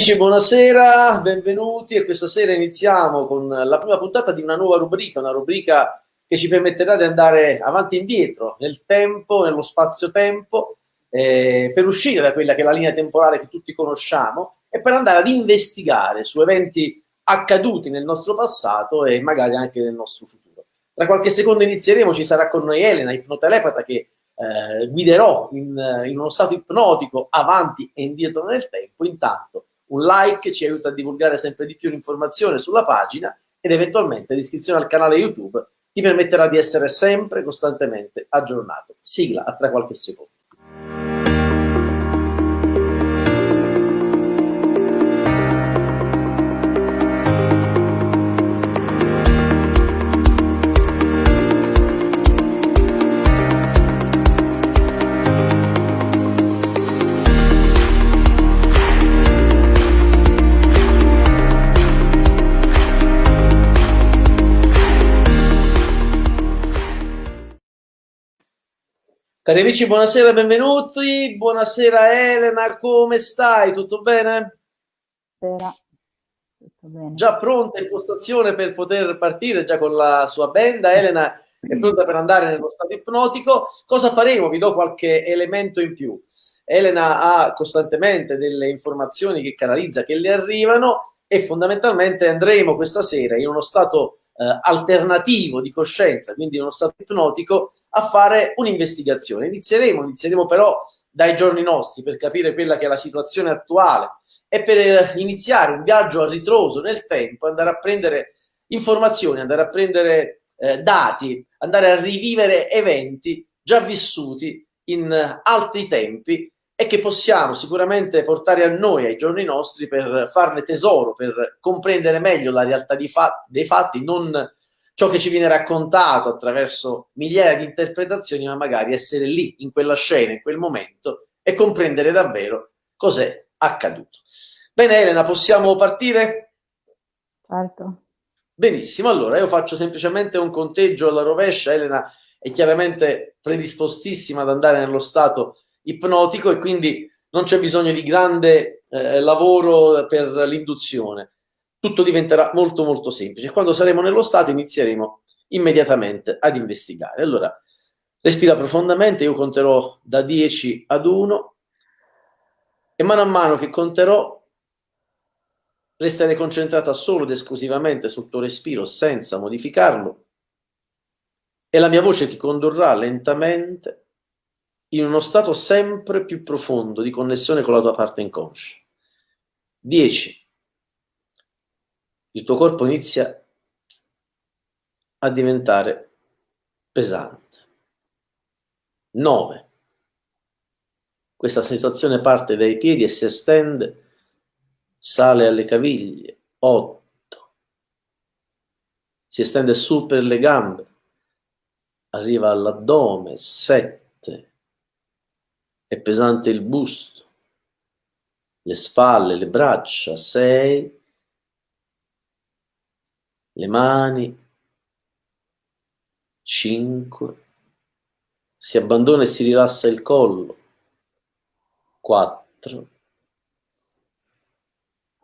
Amici, buonasera, benvenuti e questa sera iniziamo con la prima puntata di una nuova rubrica, una rubrica che ci permetterà di andare avanti e indietro nel tempo, nello spazio-tempo, eh, per uscire da quella che è la linea temporale che tutti conosciamo e per andare ad investigare su eventi accaduti nel nostro passato e magari anche nel nostro futuro. Tra qualche secondo inizieremo, ci sarà con noi Elena, ipnotelepata, che eh, guiderò in, in, uno stato ipnotico avanti e indietro nel tempo. Intanto un like ci aiuta a divulgare sempre di più l'informazione sulla pagina ed eventualmente l'iscrizione al canale YouTube ti permetterà di essere sempre costantemente aggiornato. Sigla a tra qualche secondo. Cari amici, buonasera, benvenuti. Buonasera Elena, come stai? Tutto bene? Buonasera. Tutto bene. Già pronta in postazione per poter partire già con la sua benda. Elena è pronta per andare nello stato ipnotico. Cosa faremo? Vi do qualche elemento in più. Elena ha costantemente delle informazioni che canalizza, che le arrivano e fondamentalmente andremo questa sera in uno stato eh, alternativo di coscienza, quindi uno stato ipnotico, a fare un'investigazione. Inizieremo, inizieremo però dai giorni nostri per capire quella che è la situazione attuale e per iniziare un viaggio a ritroso nel tempo, andare a prendere informazioni, andare a prendere eh, dati, andare a rivivere eventi già vissuti in altri tempi e che possiamo sicuramente portare a noi, ai giorni nostri, per farne tesoro, per comprendere meglio la realtà fa dei fatti, non ciò che ci viene raccontato attraverso migliaia di interpretazioni, ma magari essere lì, in quella scena, in quel momento, e comprendere davvero cos'è accaduto. Bene Elena, possiamo partire? Certo. Benissimo, allora io faccio semplicemente un conteggio alla rovescia, Elena è chiaramente predispostissima ad andare nello stato ipnotico e quindi non c'è bisogno di grande eh, lavoro per l'induzione. Tutto diventerà molto molto semplice. Quando saremo nello stato inizieremo immediatamente ad investigare. Allora, respira profondamente, io conterò da 10 ad 1 e mano a mano che conterò restare concentrata solo ed esclusivamente sul tuo respiro senza modificarlo e la mia voce ti condurrà lentamente in uno stato sempre più profondo di connessione con la tua parte inconscia. 10. Il tuo corpo inizia a diventare pesante. 9. Questa sensazione parte dai piedi e si estende, sale alle caviglie. 8. Si estende su per le gambe, arriva all'addome. 7 è pesante il busto, le spalle, le braccia, 6, le mani, 5, si abbandona e si rilassa il collo, 4,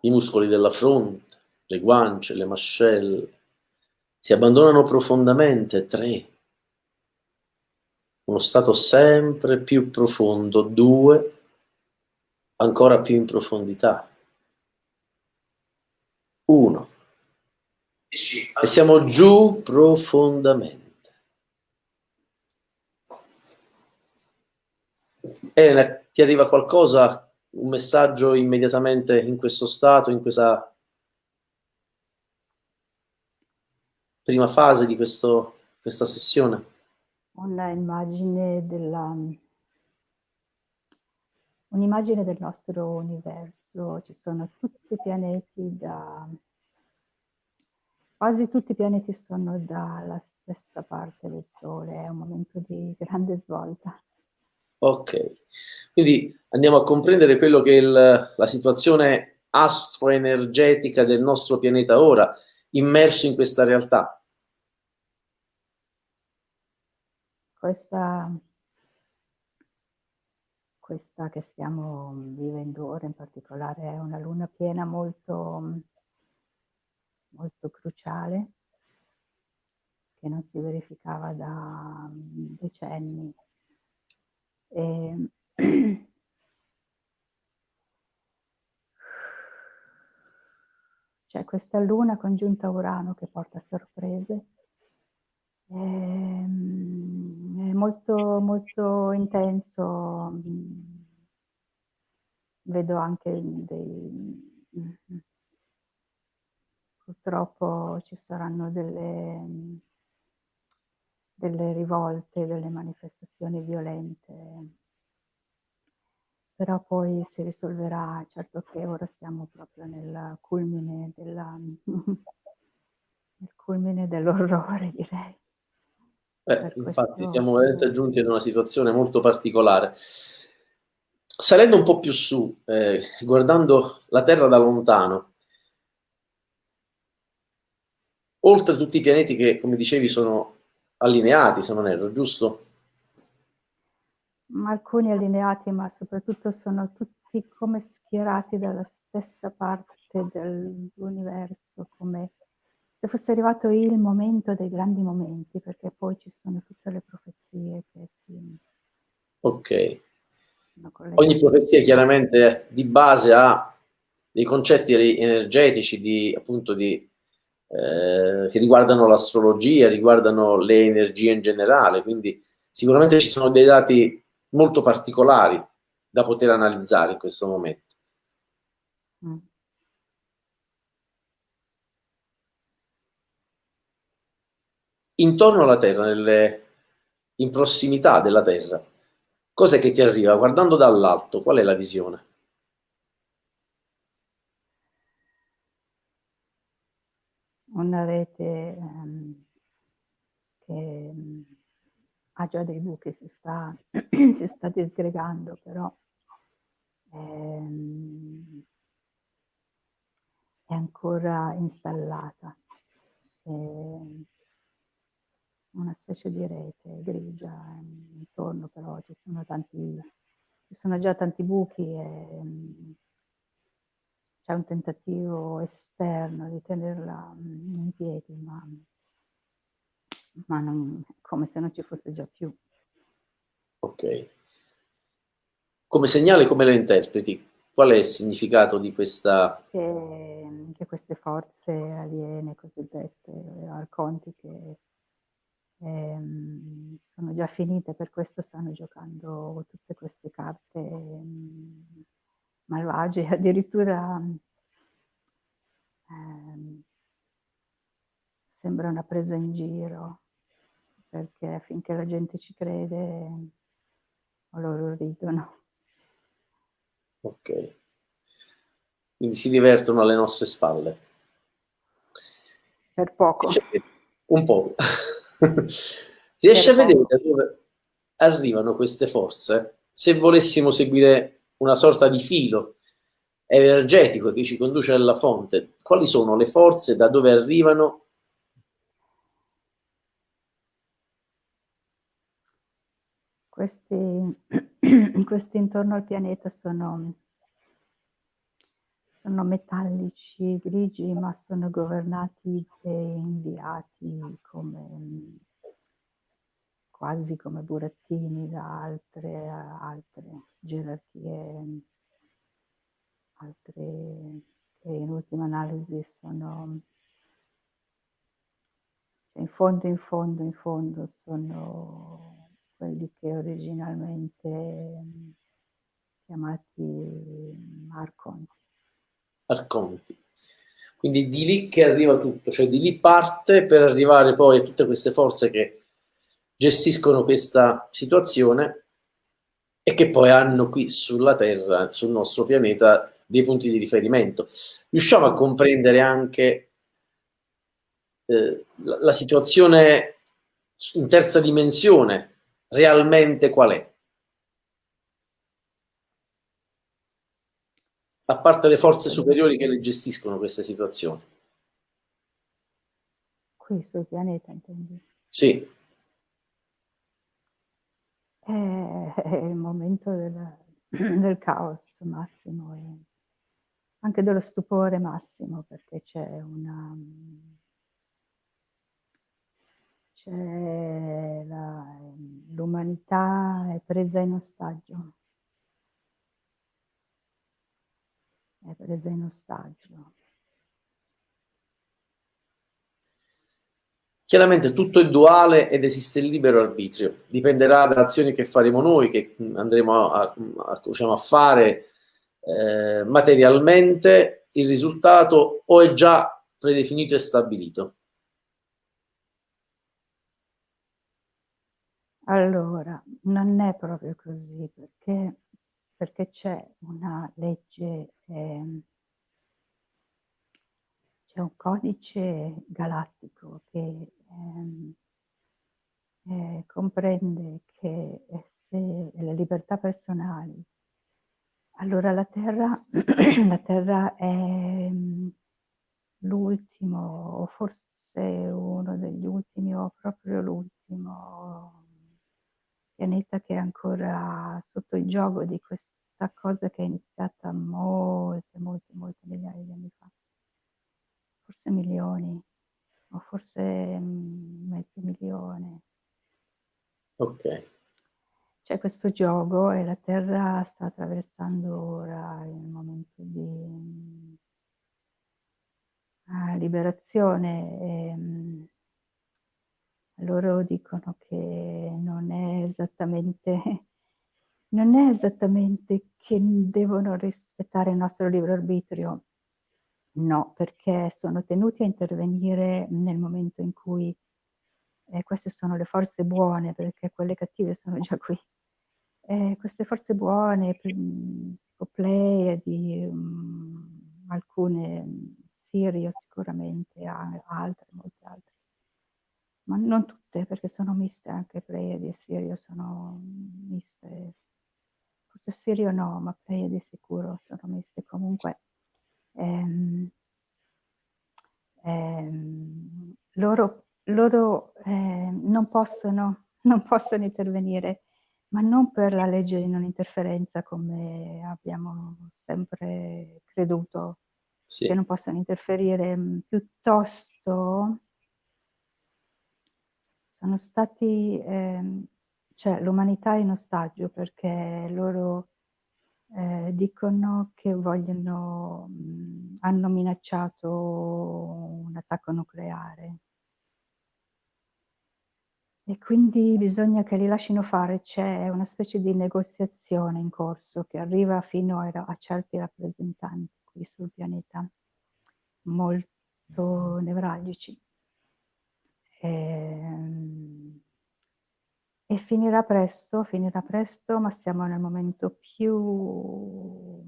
i muscoli della fronte, le guance, le mascelle, si abbandonano profondamente, 3, uno stato sempre più profondo, due, ancora più in profondità, uno, e siamo giù profondamente. Elena, ti arriva qualcosa, un messaggio immediatamente in questo stato, in questa prima fase di questo, questa sessione? Una immagine della un'immagine del nostro universo, ci sono tutti i pianeti da quasi tutti i pianeti sono dalla stessa parte del Sole, è un momento di grande svolta. Ok, quindi andiamo a comprendere quello che è il, la situazione astroenergetica del nostro pianeta ora, immerso in questa realtà. Questa, questa che stiamo vivendo ora in particolare è una luna piena molto, molto cruciale che non si verificava da decenni. E c'è questa luna congiunta Urano che porta sorprese. È, ehm, molto, molto intenso. Vedo anche dei... Purtroppo ci saranno delle, delle rivolte, delle manifestazioni violente però poi si risolverà, certo che ora siamo proprio nel culmine, della, nel culmine dell'orrore, direi. Eh, infatti siamo veramente giunti ad una situazione molto particolare. Salendo un po' più su, eh, guardando la Terra da lontano, oltre a tutti i pianeti che, come dicevi, sono allineati, se non erro, giusto? ma alcuni allineati, ma soprattutto sono tutti come schierati dalla stessa parte dell'universo, come se fosse arrivato il momento dei grandi momenti, perché poi ci sono tutte le profezie che si... Ok. Ogni profezia chiaramente di base ha dei concetti energetici di, appunto di, eh, che riguardano l'astrologia, riguardano le energie in generale, quindi sicuramente ci sono dei dati molto particolari da poter analizzare in questo momento. Mm. Intorno alla Terra, nelle, in prossimità della Terra, cos'è che ti arriva? Guardando dall'alto, qual è la visione? Una rete um, che ha già dei buchi, si sta, si sta disgregando, però ehm, è ancora installata. È una specie di rete grigia intorno, però ci sono, tanti, ci sono già tanti buchi e c'è un tentativo esterno di tenerla in piedi, ma ma non, come se non ci fosse già più. Ok. Come segnale come la interpreti? Qual è il significato di questa... Che, che queste forze aliene cosiddette, arcontiche, ehm, sono già finite, per questo stanno giocando tutte queste carte ehm, malvagie, addirittura ehm, sembra una presa in giro perché finché la gente ci crede loro ridono. Ok. Quindi si divertono alle nostre spalle. Per poco. Un po'. Riesci a vedere da dove arrivano queste forze? Se volessimo seguire una sorta di filo energetico che ci conduce alla fonte, quali sono le forze da dove arrivano questi, questi intorno al pianeta sono, sono metallici, grigi, ma sono governati e inviati come quasi come burattini da altre, altre gerarchie, altre che in ultima analisi sono cioè in fondo, in fondo, in fondo sono quelli che originalmente chiamati arconti. Arconti. Quindi di lì che arriva tutto, cioè di lì parte per arrivare poi a tutte queste forze che gestiscono questa situazione e che poi hanno qui sulla Terra, sul nostro pianeta, dei punti di riferimento. Riusciamo a comprendere anche eh, la, la situazione in terza dimensione realmente qual è? A parte le forze superiori che le gestiscono queste situazioni. Qui sul pianeta, intendi? Sì. È, è il momento della, del caos massimo e anche dello stupore massimo perché c'è una c'è l'umanità è presa in ostaggio è presa in ostaggio. Chiaramente tutto è duale ed esiste il libero arbitrio, dipenderà dalle azioni che faremo noi, che andremo a, a, diciamo, a fare eh, materialmente, il risultato o è già predefinito e stabilito. Allora, non è proprio così, perché, perché c'è una legge, eh, c'è un codice galattico che Ehm, eh, comprende che eh, se le libertà personali, allora la Terra, la terra è mm, l'ultimo, o forse uno degli ultimi, o proprio l'ultimo pianeta che è ancora sotto il gioco di questa cosa che è iniziata molte, molte, molte migliaia di anni fa, forse milioni o forse mm, mezzo milione. Ok. C'è questo gioco e la Terra sta attraversando ora il momento di uh, liberazione. E, um, loro dicono che non è esattamente non è esattamente che devono rispettare il nostro libero arbitrio, No, perché sono tenuti a intervenire nel momento in cui eh, queste sono le forze buone, perché quelle cattive sono già qui. Eh, queste forze buone, tipo Pleiadi, um, alcune, um, Sirio sicuramente, altre, molte altre. Ma non tutte, perché sono miste anche Pleiadi e Sirio, sono miste. Forse Sirio no, ma Pleiadi sicuro sono miste. Comunque ehm, ehm, loro, loro eh, non, possono, non possono intervenire, ma non per la legge di non interferenza come abbiamo sempre creduto sì. che non possono interferire, piuttosto sono stati, eh, cioè l'umanità è in ostaggio perché loro eh, dicono che vogliono, mh, hanno minacciato un attacco nucleare. E quindi bisogna che li lasciano fare, c'è una specie di negoziazione in corso che arriva fino a, a certi rappresentanti qui sul pianeta, molto nevralgici. E, ehm, e finirà presto, finirà presto, ma siamo nel momento più,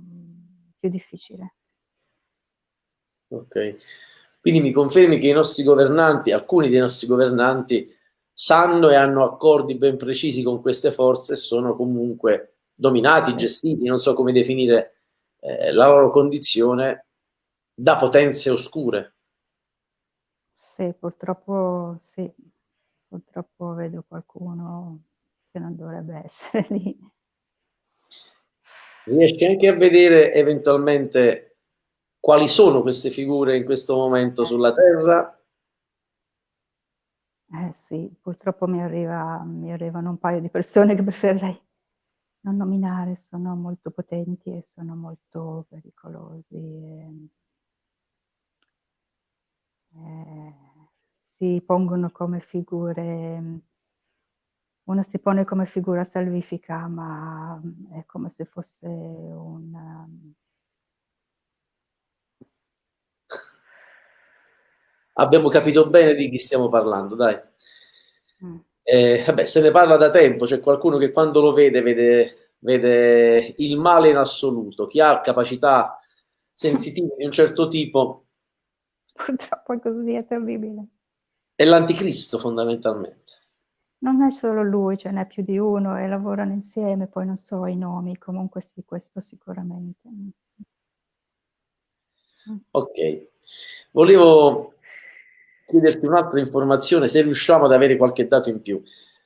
più difficile. Ok, quindi mi confermi che i nostri governanti, alcuni dei nostri governanti, sanno e hanno accordi ben precisi con queste forze e sono comunque dominati, gestiti, non so come definire eh, la loro condizione, da potenze oscure. Sì, purtroppo sì, purtroppo vedo qualcuno che non dovrebbe essere lì. Riesci anche a vedere eventualmente quali sono queste figure in questo momento sulla Terra? Eh sì, purtroppo mi, arriva, mi arrivano un paio di persone che preferirei non nominare, sono molto potenti e sono molto pericolosi. E, eh, si pongono come figure, una si pone come figura salvifica, ma è come se fosse un... Abbiamo capito bene di chi stiamo parlando, dai. Mm. Eh, vabbè, se ne parla da tempo, c'è qualcuno che quando lo vede, vede, vede il male in assoluto. Chi ha capacità sensitive di un certo tipo... Purtroppo è così, è terribile. È l'anticristo fondamentalmente. Non è solo lui, ce n'è più di uno e lavorano insieme, poi non so i nomi, comunque sì, questo sicuramente. Ok, volevo chiederti un'altra informazione, se riusciamo ad avere qualche dato in più.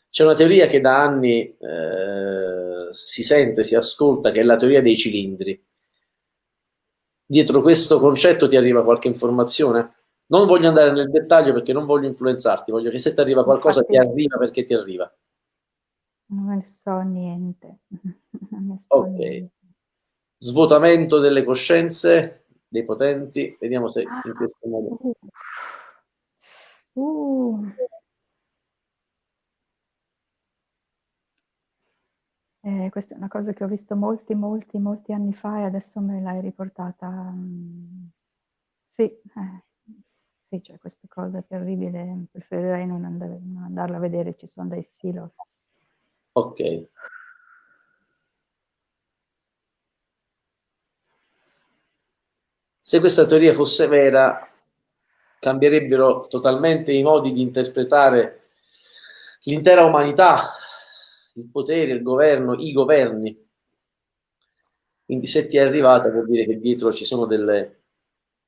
C'è una teoria che da anni eh, si sente, si ascolta, che è la teoria dei cilindri. Dietro questo concetto ti arriva qualche informazione? Non voglio andare nel dettaglio perché non voglio influenzarti, voglio che se ti arriva qualcosa Infatti, ti arriva perché ti arriva. Non ne so niente. Ne so ok. Niente. Svuotamento delle coscienze dei potenti, vediamo se in questo modo. Uh. Uh. Eh, questa è una cosa che ho visto molti, molti, molti anni fa e adesso me l'hai riportata. Mm, sì, eh, sì, c'è questa cosa terribile, preferirei non, andare, non andarla a vedere, ci sono dei silos. Ok. Se questa teoria fosse vera, cambierebbero totalmente i modi di interpretare l'intera umanità, il potere, il governo, i governi. Quindi se ti è arrivata vuol dire che dietro ci sono delle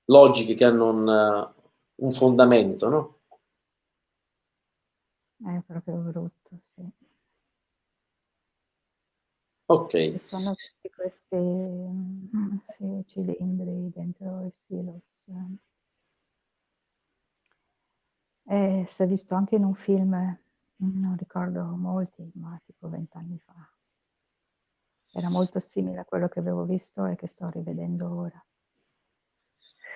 logiche che hanno un, un fondamento, no? È proprio brutto, sì. Ok. Ci sono tutti questi mm, sì, cilindri dentro i silos. E si è visto anche in un film non ricordo molti, ma tipo vent'anni fa. Era molto simile a quello che avevo visto e che sto rivedendo ora.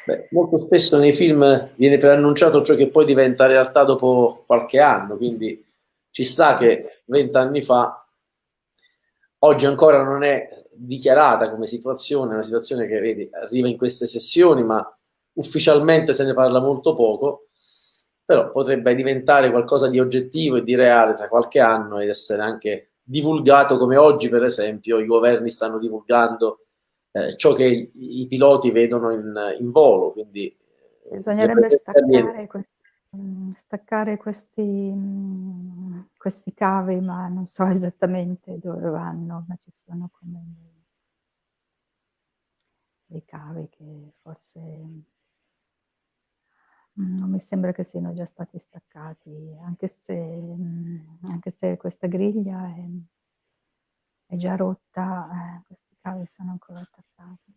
Beh, molto spesso nei film viene preannunciato ciò che poi diventa realtà dopo qualche anno, quindi ci sta che vent'anni fa, oggi ancora non è dichiarata come situazione, una situazione che vedi, arriva in queste sessioni, ma ufficialmente se ne parla molto poco, però potrebbe diventare qualcosa di oggettivo e di reale tra qualche anno ed essere anche divulgato come oggi per esempio i governi stanno divulgando eh, ciò che i, i, piloti vedono in, in volo quindi eh, bisognerebbe staccare, questi, mm, staccare questi, mm, questi cavi ma non so esattamente dove vanno ma ci sono come dei cavi che forse non mi sembra che siano già stati staccati, anche se, mm, anche se questa griglia è, è già rotta, eh, questi cavi sono ancora attaccati.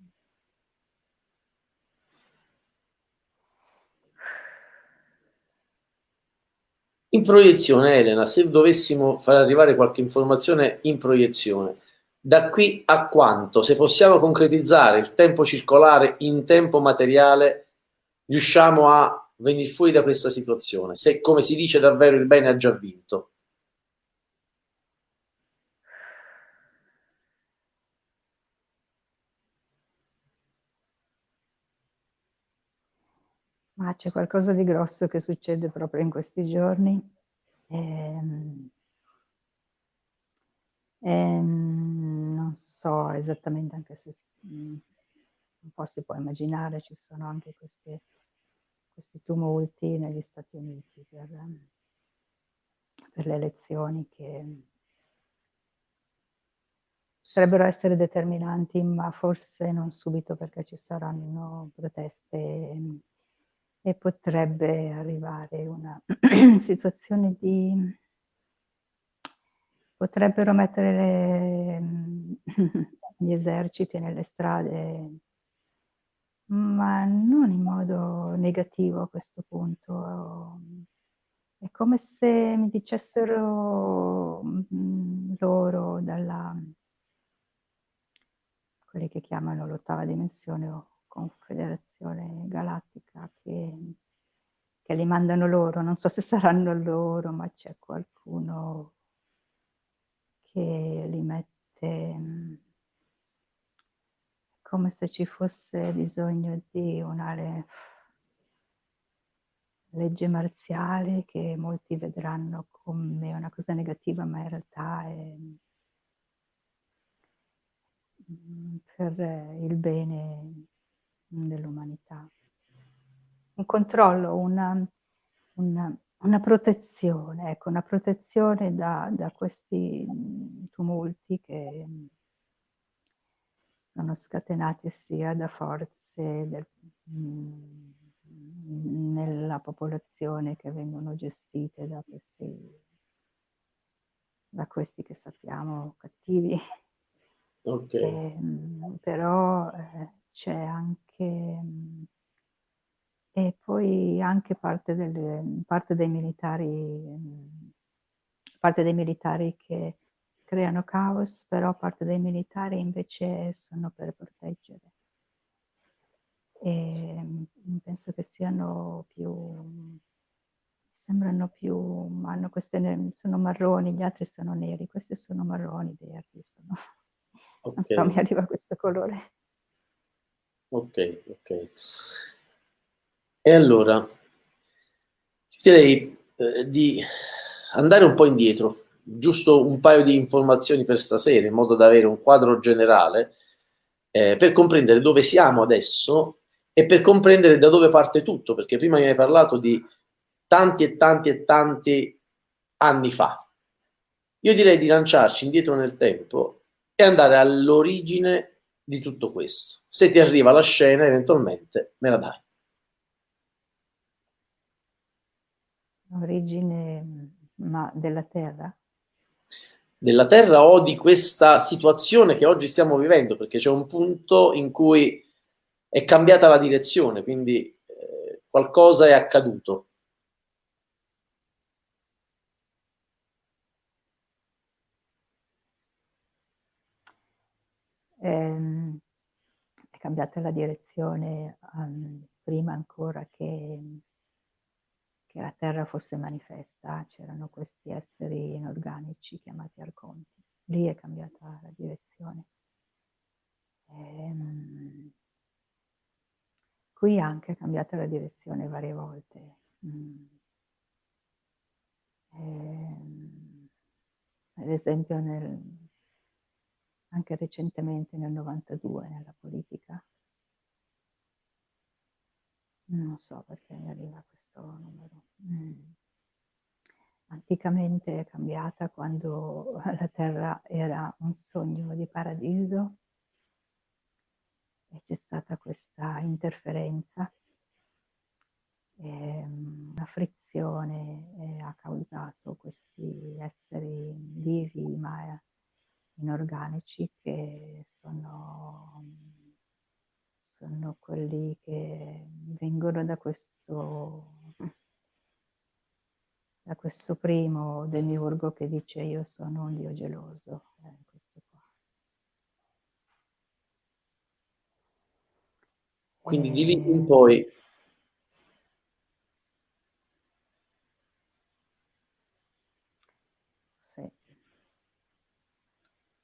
In proiezione, Elena, se dovessimo far arrivare qualche informazione in proiezione, da qui a quanto, se possiamo concretizzare il tempo circolare in tempo materiale, riusciamo a venire fuori da questa situazione, se come si dice davvero il bene ha già vinto. Ma c'è qualcosa di grosso che succede proprio in questi giorni. Ehm, ehm, non so esattamente, anche se un po' si può immaginare, ci sono anche queste questi tumulti negli Stati Uniti per, per le elezioni che potrebbero essere determinanti, ma forse non subito perché ci saranno proteste e, potrebbe arrivare una situazione di... potrebbero mettere le, gli eserciti nelle strade ma non in modo negativo a questo punto. È come se mi dicessero mm, loro dalla quelli che chiamano l'ottava dimensione o confederazione galattica che, che li mandano loro, non so se saranno loro, ma c'è qualcuno che li mette mm, come se ci fosse bisogno di una legge marziale che molti vedranno come una cosa negativa, ma in realtà è mm, per il bene dell'umanità. Un controllo, una, una, una, protezione, ecco, una protezione da, da questi tumulti che sono scatenati sia da forze del, mm, nella popolazione che vengono gestite da questi, da questi che sappiamo cattivi Okay. Eh, però eh, c'è anche... Mm, e poi anche parte, delle, parte dei militari mm, parte dei militari che creano caos, però parte dei militari invece sono per proteggere. E mm, penso che siano più, sembrano più, hanno queste, sono marroni, gli altri sono neri, questi sono marroni, verdi, sono, okay. non so, mi arriva questo colore. Ok, ok. E allora, direi eh, di andare un po' indietro, giusto un paio di informazioni per stasera, in modo da avere un quadro generale, eh, per comprendere dove siamo adesso e per comprendere da dove parte tutto, perché prima mi hai parlato di tanti e tanti e tanti anni fa. Io direi di lanciarci indietro nel tempo e andare all'origine di tutto questo. Se ti arriva la scena, eventualmente me la dai. Origine ma della Terra? Della Terra o di questa situazione che oggi stiamo vivendo, perché c'è un punto in cui è cambiata la direzione, quindi eh, qualcosa è accaduto. Ehm, cambiata la direzione um, prima ancora che che la Terra fosse manifesta, c'erano questi esseri inorganici chiamati arconti. Lì è cambiata la direzione. Ehm, qui anche è cambiata la direzione varie volte. Mm. Ehm, ad esempio nel, anche recentemente nel 92 nella politica non so perché mi arriva questo numero. Mm. Anticamente è cambiata quando la Terra era un sogno di paradiso e c'è stata questa interferenza, una frizione ha causato questi esseri vivi ma inorganici che sono sono quelli che vengono da questo, da questo primo demiurgo che dice io sono un dio geloso. Eh. Quindi di lì in poi Sì.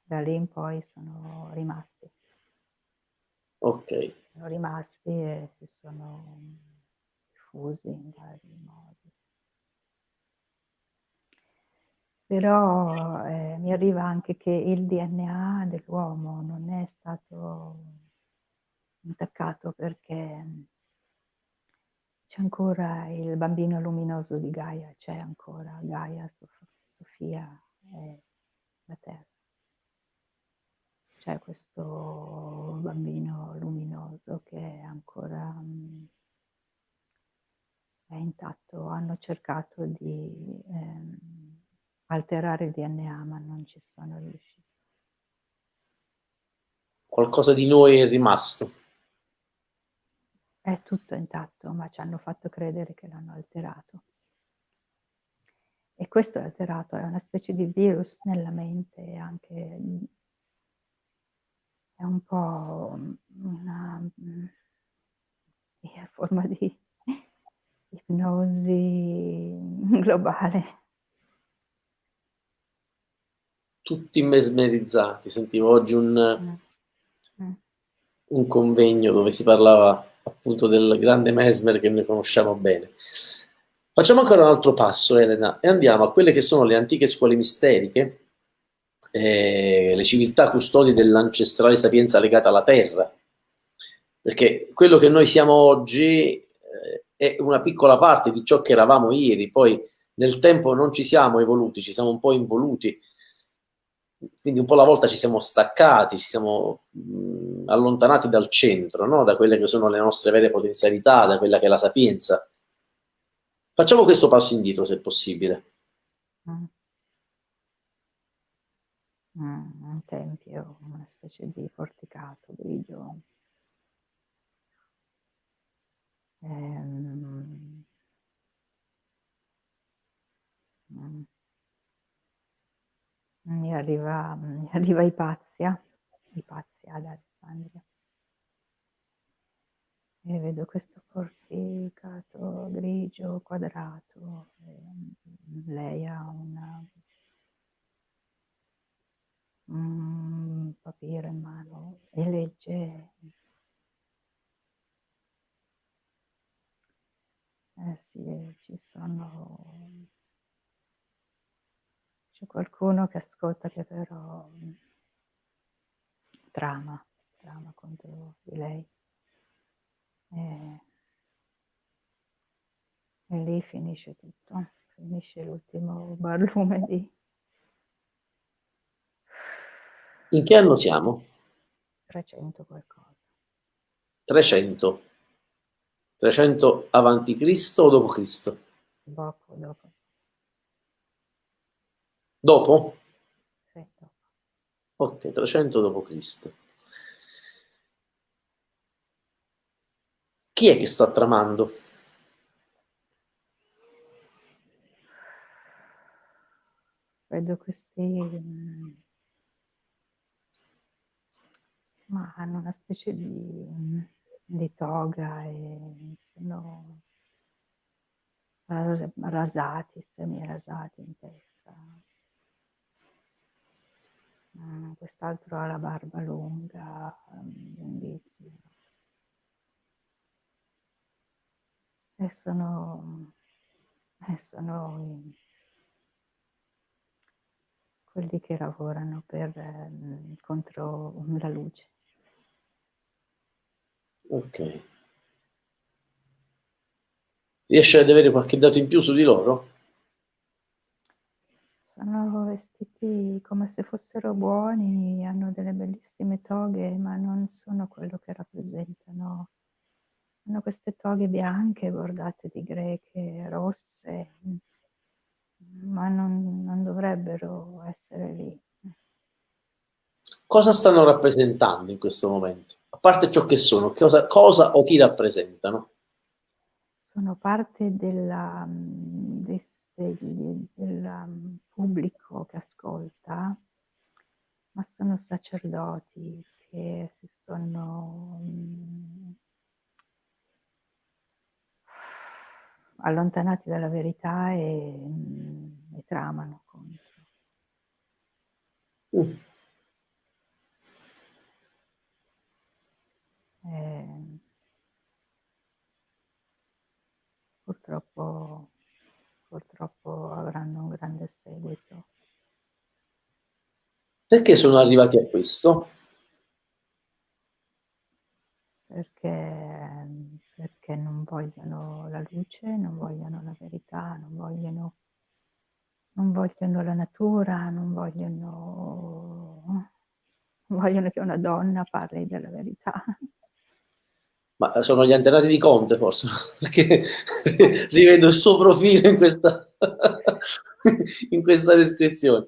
Da lì in poi sono rimasti. Ok. Sono rimasti e si sono diffusi in vari modi. Però eh, mi arriva anche che il DNA dell'uomo non è stato intaccato perché c'è ancora il bambino luminoso di Gaia, c'è ancora Gaia, Sof Sofia e la Terra c'è questo bambino luminoso che è ancora mm, è intatto. Hanno cercato di ehm, alterare il DNA ma non ci sono riusciti. Qualcosa di noi è rimasto. È tutto intatto, ma ci hanno fatto credere che l'hanno alterato. E questo è alterato, è una specie di virus nella mente anche è un po' una, una forma di ipnosi globale. Tutti mesmerizzati, sentivo oggi un, mm. Mm. un convegno dove si parlava appunto del grande Mesmer che noi conosciamo bene. Facciamo ancora un altro passo, Elena, e andiamo a quelle che sono le antiche scuole misteriche, eh, le civiltà custodi dell'ancestrale sapienza legata alla terra. Perché quello che noi siamo oggi eh, è una piccola parte di ciò che eravamo ieri, poi nel tempo non ci siamo evoluti, ci siamo un po' involuti, quindi un po' alla volta ci siamo staccati, ci siamo mh, allontanati dal centro, no? da quelle che sono le nostre vere potenzialità, da quella che è la sapienza. Facciamo questo passo indietro se possibile. Mm. Mm. un tempio, una specie di porticato grigio. Ehm, mm, mi arriva, mi arriva Ipazia, Ipazia ad Alessandria. E vedo questo porticato grigio quadrato. lei ha una, un papiro in mano e legge. Eh sì, ci sono c'è qualcuno che ascolta che però trama, trama contro di lei. E, e lì finisce tutto, finisce l'ultimo barlume di... In che anno siamo? 300 qualcosa. 300. 300 avanti Cristo o dopo Cristo? Dopo, dopo. Dopo? Sì, dopo. Ok, 300 dopo Cristo. Chi è che sta tramando? Vedo questi... Mm, ma hanno una specie di, di toga e sono rasati, semi-rasati in testa. Mm, quest'altro ha la barba lunga, lunghissima. E sono, e sono quelli che lavorano per, eh, contro la luce. Ok. Riesce ad avere qualche dato in più su di loro? Sono vestiti come se fossero buoni, hanno delle bellissime toghe, ma non sono quello che rappresentano. Hanno queste toghe bianche bordate di greche, rosse, ma non, non dovrebbero essere lì. Cosa stanno rappresentando in questo momento? A parte ciò che sono, cosa, cosa o chi rappresentano? Sono parte della, del, del pubblico che ascolta, ma sono sacerdoti che si sono allontanati dalla verità e, e tramano contro. Uh. E, purtroppo, purtroppo avranno un grande seguito. Perché sono arrivati a questo? Perché perché non vogliono la luce, non vogliono la verità, non vogliono, non vogliono la natura, non vogliono, vogliono che una donna parli della verità. Ma sono gli antenati di Conte forse, perché rivedo il suo profilo in questa, in questa descrizione.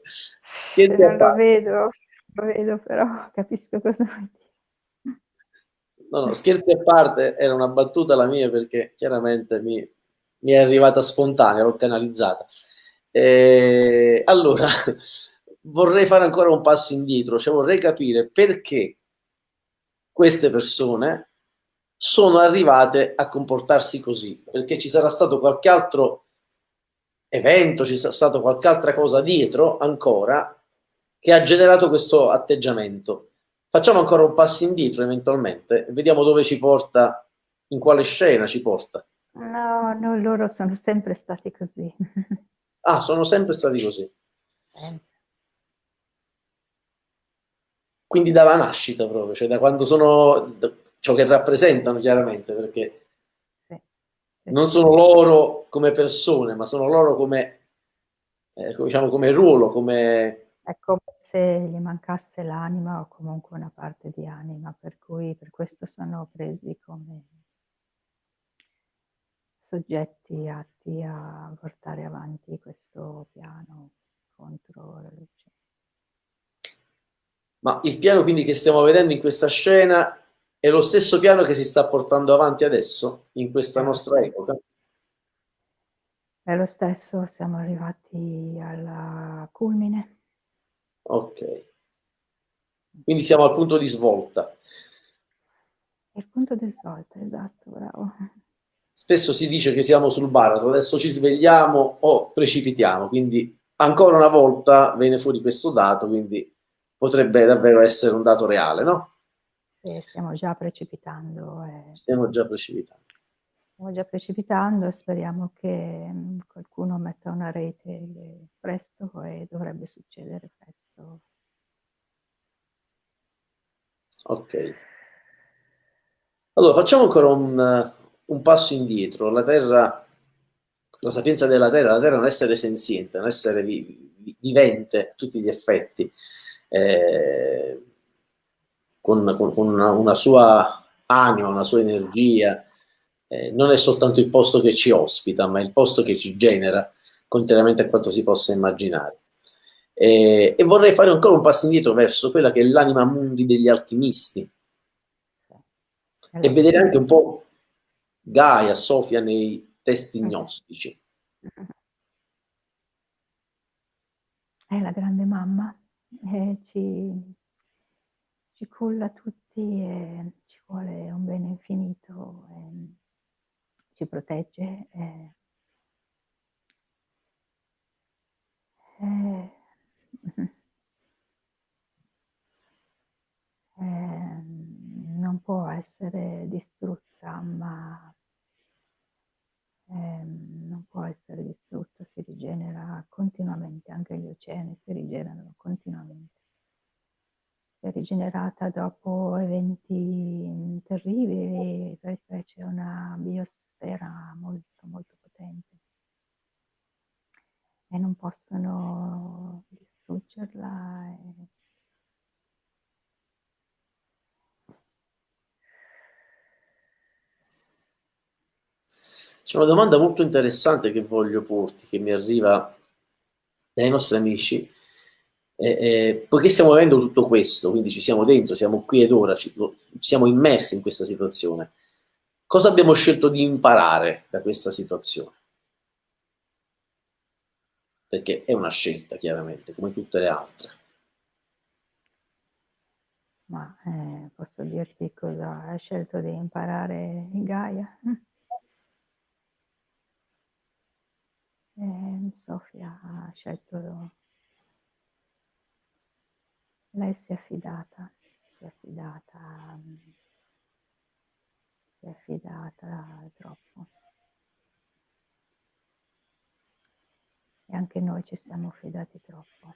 Scherzi lo vedo, lo vedo però, capisco cosa vuoi. No, no, scherzi a parte, era una battuta la mia perché chiaramente mi, mi è arrivata spontanea, l'ho canalizzata. E, allora, vorrei fare ancora un passo indietro, cioè vorrei capire perché queste persone sono arrivate a comportarsi così, perché ci sarà stato qualche altro evento, ci sarà stato qualche altra cosa dietro ancora che ha generato questo atteggiamento. Facciamo ancora un passo indietro eventualmente e vediamo dove ci porta, in quale scena ci porta. No, no, loro sono sempre stati così. ah, sono sempre stati così. Sempre. Quindi dalla nascita proprio, cioè da quando sono ciò che rappresentano chiaramente, perché non sono loro come persone, ma sono loro come, eh, diciamo, come ruolo, come... Ecco, se gli mancasse l'anima o comunque una parte di anima, per cui per questo sono presi come soggetti atti a portare avanti questo piano contro la luce. Ma il piano quindi che stiamo vedendo in questa scena è lo stesso piano che si sta portando avanti adesso, in questa nostra epoca? È lo stesso, siamo arrivati al culmine. Ok. Quindi siamo al punto di svolta. Il punto di svolta, esatto, bravo. Spesso si dice che siamo sul baratro, adesso ci svegliamo o precipitiamo, quindi ancora una volta viene fuori questo dato, quindi potrebbe davvero essere un dato reale, no? Sì, stiamo già precipitando. E... Stiamo già precipitando. Stiamo già precipitando e speriamo che mm, qualcuno metta una rete presto e dovrebbe succedere presto. Ok. Allora, facciamo ancora un, un passo indietro. La Terra, la sapienza della Terra, la Terra è un essere senziente, un essere vi, vi, vivente a tutti gli effetti, eh, con, con, una, una, sua anima, una sua energia. Eh, non è soltanto il posto che ci ospita, ma il posto che ci genera, contrariamente a quanto si possa immaginare. Eh, e vorrei fare ancora un passo indietro verso quella che è l'anima mundi degli alchimisti e vedere anche un po' Gaia, Sofia nei testi gnostici. È la grande mamma, e ci, ci culla tutti e ci vuole un bene infinito, ci protegge. E, e, e, non può essere distrutta, ma non può essere distrutta, si rigenera continuamente, anche gli oceani si rigenerano continuamente. Si è rigenerata dopo eventi terribili perché c'è una biosfera molto molto potente e non possono distruggerla. E C'è una domanda molto interessante che voglio porti, che mi arriva dai nostri amici. Eh, eh, poiché stiamo vivendo tutto questo, quindi ci siamo dentro, siamo qui ed ora, ci, siamo immersi in questa situazione, cosa abbiamo scelto di imparare da questa situazione? Perché è una scelta, chiaramente, come tutte le altre. Ma eh, posso dirti cosa hai scelto di imparare Gaia? E Sofia ha scelto, lei si è affidata, si è affidata, si è affidata troppo. E anche noi ci siamo affidati troppo.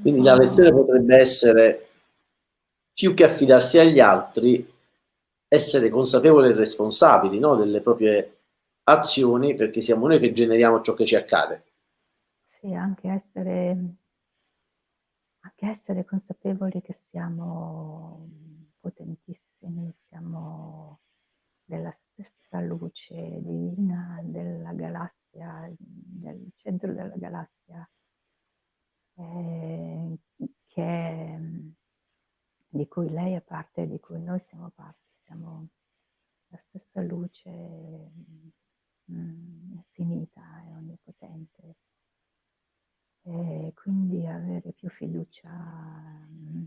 Quindi la lezione potrebbe essere più che affidarsi agli altri, essere consapevoli e responsabili no? delle proprie azioni perché siamo noi che generiamo ciò che ci accade. Sì, anche essere, anche essere consapevoli che siamo potentissimi, siamo della stessa luce divina della galassia, del centro della galassia, eh, che, di cui lei è parte e di cui noi siamo parte. Siamo la stessa luce mh, finita e onnipotente. E quindi avere più fiducia mh,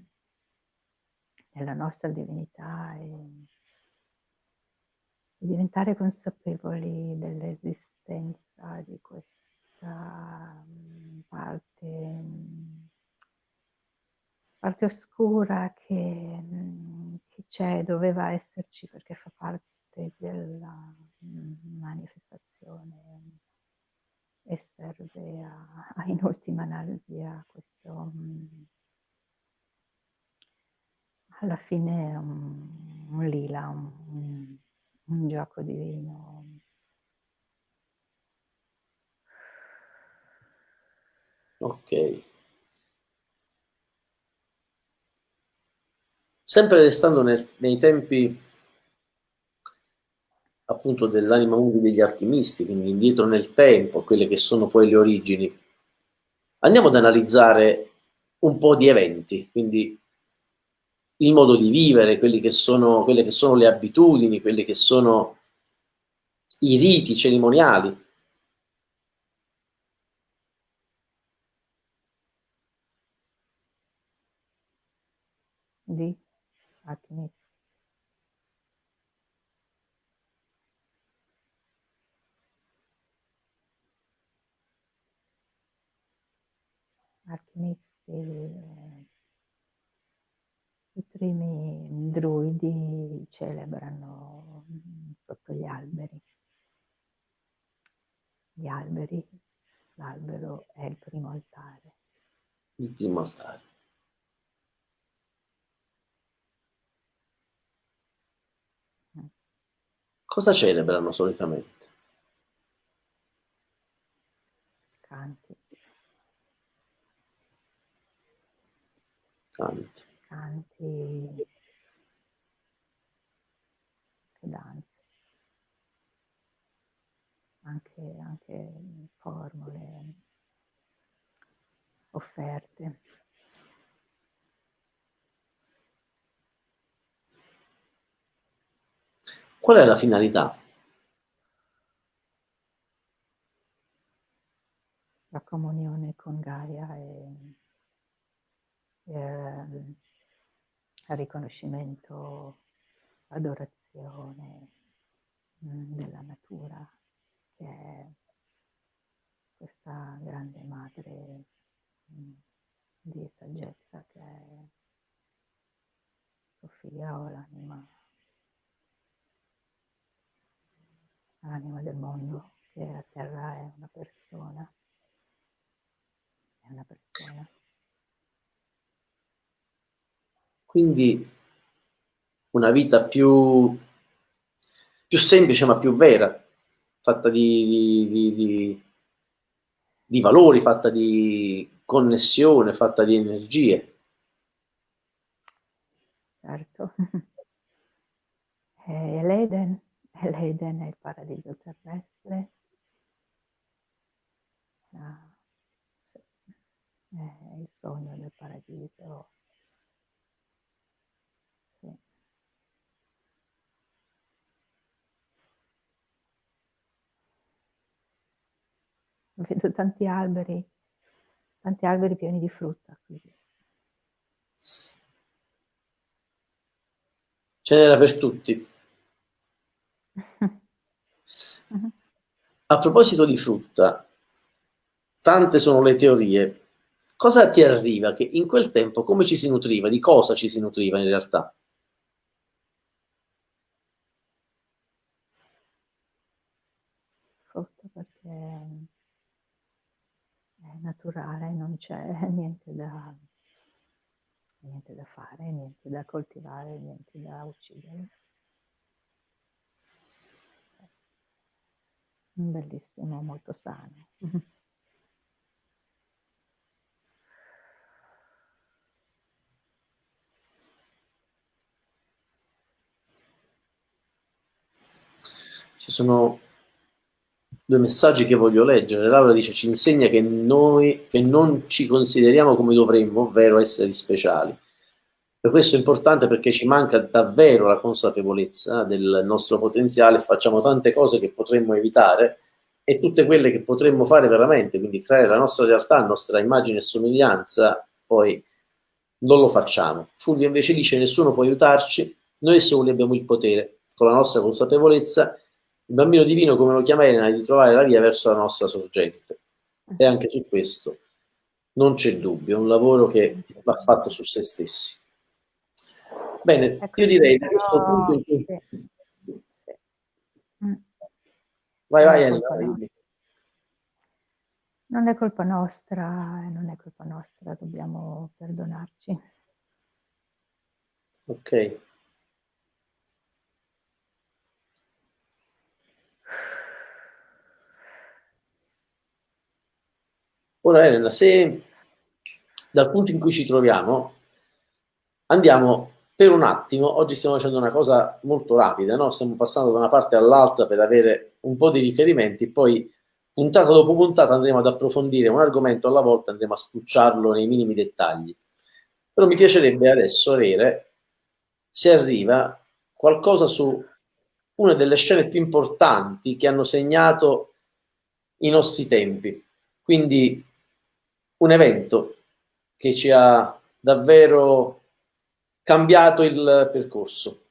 nella nostra divinità e, diventare consapevoli dell'esistenza di questa mh, parte, parte oscura che, che c'è, doveva esserci perché fa parte della manifestazione e serve a, a, in ultima analisi a questo alla fine un, un lila, un, un gioco divino. Ok. Sempre restando nel, nei tempi appunto dell'anima mundi degli alchimisti, quindi indietro nel tempo, quelle che sono poi le origini. andiamo ad analizzare un po' di eventi, quindi il modo di vivere, che sono, quelle che sono le abitudini, quelli che sono i riti cerimoniali. Celebrano sotto gli alberi. Gli alberi, l'albero è il primo altare. Il primo altare. Mm. Cosa celebrano solitamente? Canti. Canti canti, danze, anche, anche formule offerte. Qual è la finalità? La comunione con Gaia e, e riconoscimento, adorazione mm, della natura, che è questa grande madre mm, di saggezza che è Sofia o l'anima, l'anima del mondo, che a terra è una persona, è una persona. Quindi una vita più, più semplice ma più vera, fatta di, di, di, di valori, fatta di connessione, fatta di energie. Certo. È l'Eden, l'Eden è il paradiso terrestre. Ah, è il sogno del paradiso vedo tanti alberi, tanti alberi pieni di frutta. Quindi. Ce n'era per tutti. A proposito di frutta, tante sono le teorie. Cosa ti arriva? Che in quel tempo come ci si nutriva? Di cosa ci si nutriva in realtà? Frutta perché naturale, non c'è niente da, niente da fare, niente da coltivare, niente da uccidere. Bellissimo, molto sano. Ci sono due messaggi che voglio leggere. Laura dice ci insegna che noi che non ci consideriamo come dovremmo, ovvero esseri speciali. Per questo è importante perché ci manca davvero la consapevolezza del nostro potenziale, facciamo tante cose che potremmo evitare e tutte quelle che potremmo fare veramente, quindi creare la nostra realtà, la nostra immagine e somiglianza, poi non lo facciamo. Fulvio invece dice nessuno può aiutarci, noi soli abbiamo il potere, con la nostra consapevolezza il bambino divino, come lo chiama Elena, di trovare la via verso la nostra sorgente. E anche su questo non c'è dubbio, è un lavoro che va fatto su se stessi. Bene, ecco, io direi da questo punto in cui... Mm. Vai, vai Elena. Non è colpa nostra, non è colpa nostra, dobbiamo perdonarci. Ok. Ora Elena, se dal punto in cui ci troviamo andiamo per un attimo, oggi stiamo facendo una cosa molto rapida, no? stiamo passando da una parte all'altra per avere un po' di riferimenti, poi puntata dopo puntata andremo ad approfondire un argomento alla volta, andremo a spucciarlo nei minimi dettagli. Però mi piacerebbe adesso avere, se arriva, qualcosa su una delle scene più importanti che hanno segnato i nostri tempi. Quindi un evento che ci ha davvero cambiato il percorso.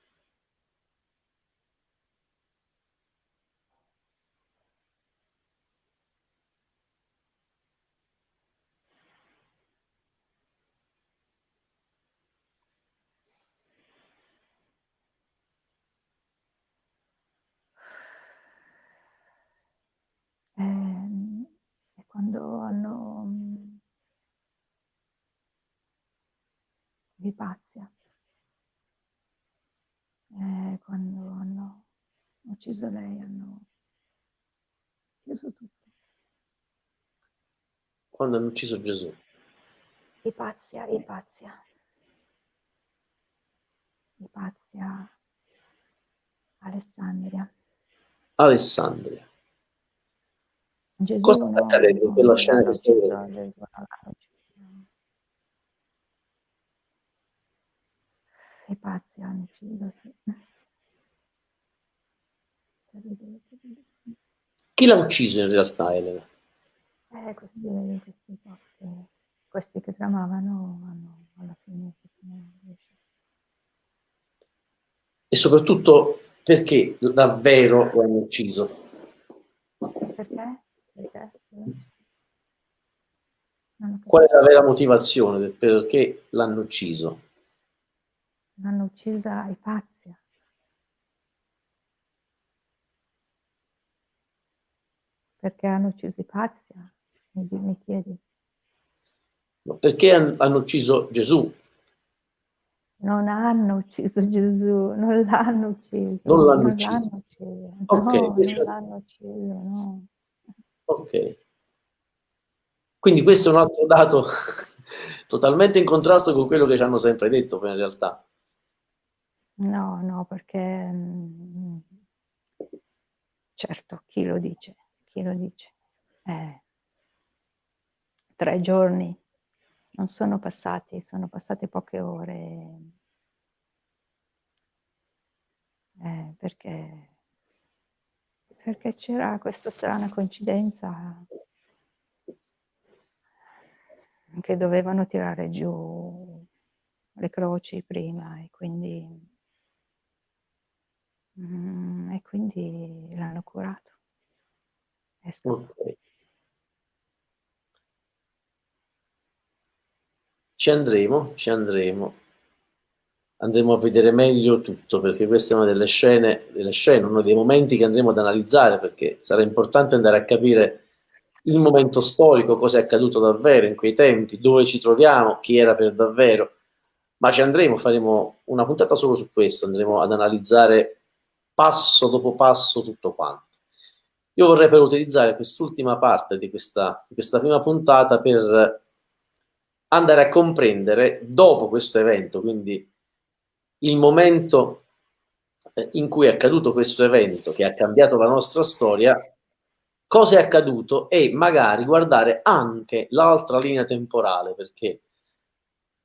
quando hanno Vipazia, eh, quando hanno ucciso lei, hanno chiuso tutto. Quando hanno ucciso Gesù. Ipazia, Ipazia. Ipazia, Alessandria. Alessandria. Gesù Cosa sta accadendo in quella scena che stai vedendo? I pazzi hanno ucciso, sì. Chi l'ha ucciso in realtà, Elena? Eh, questi, questi, questi, questi che tramavano hanno alla fine E soprattutto perché davvero lo hanno ucciso? Perché? Perché? Qual è la vera motivazione del perché l'hanno ucciso? L'hanno uccisa Ipazia. Perché hanno ucciso Ipazia? Mi, mi chiedi. Perché hanno ucciso Gesù? Non hanno ucciso Gesù, non l'hanno ucciso. Non l'hanno ucciso. ucciso. Okay, no, non l'hanno ucciso, no. Ok. Quindi questo è un altro dato totalmente in contrasto con quello che ci hanno sempre detto in realtà. No, no, perché mm, certo, chi lo dice? Chi lo dice? Eh, tre giorni non sono passati, sono passate poche ore. Eh, perché perché c'era questa strana coincidenza che dovevano tirare giù le croci prima e quindi, mm, e quindi l'hanno curato. Okay. Ci andremo, ci andremo andremo a vedere meglio tutto, perché questa è una delle scene, delle scene, uno dei momenti che andremo ad analizzare, perché sarà importante andare a capire il momento storico, cosa è accaduto davvero in quei tempi, dove ci troviamo, chi era per davvero, ma ci andremo, faremo una puntata solo su questo, andremo ad analizzare passo dopo passo tutto quanto. Io vorrei però utilizzare quest'ultima parte di questa, di questa prima puntata per andare a comprendere dopo questo evento, quindi il momento eh, in cui è accaduto questo evento che ha cambiato la nostra storia, cosa è accaduto e magari guardare anche l'altra linea temporale, perché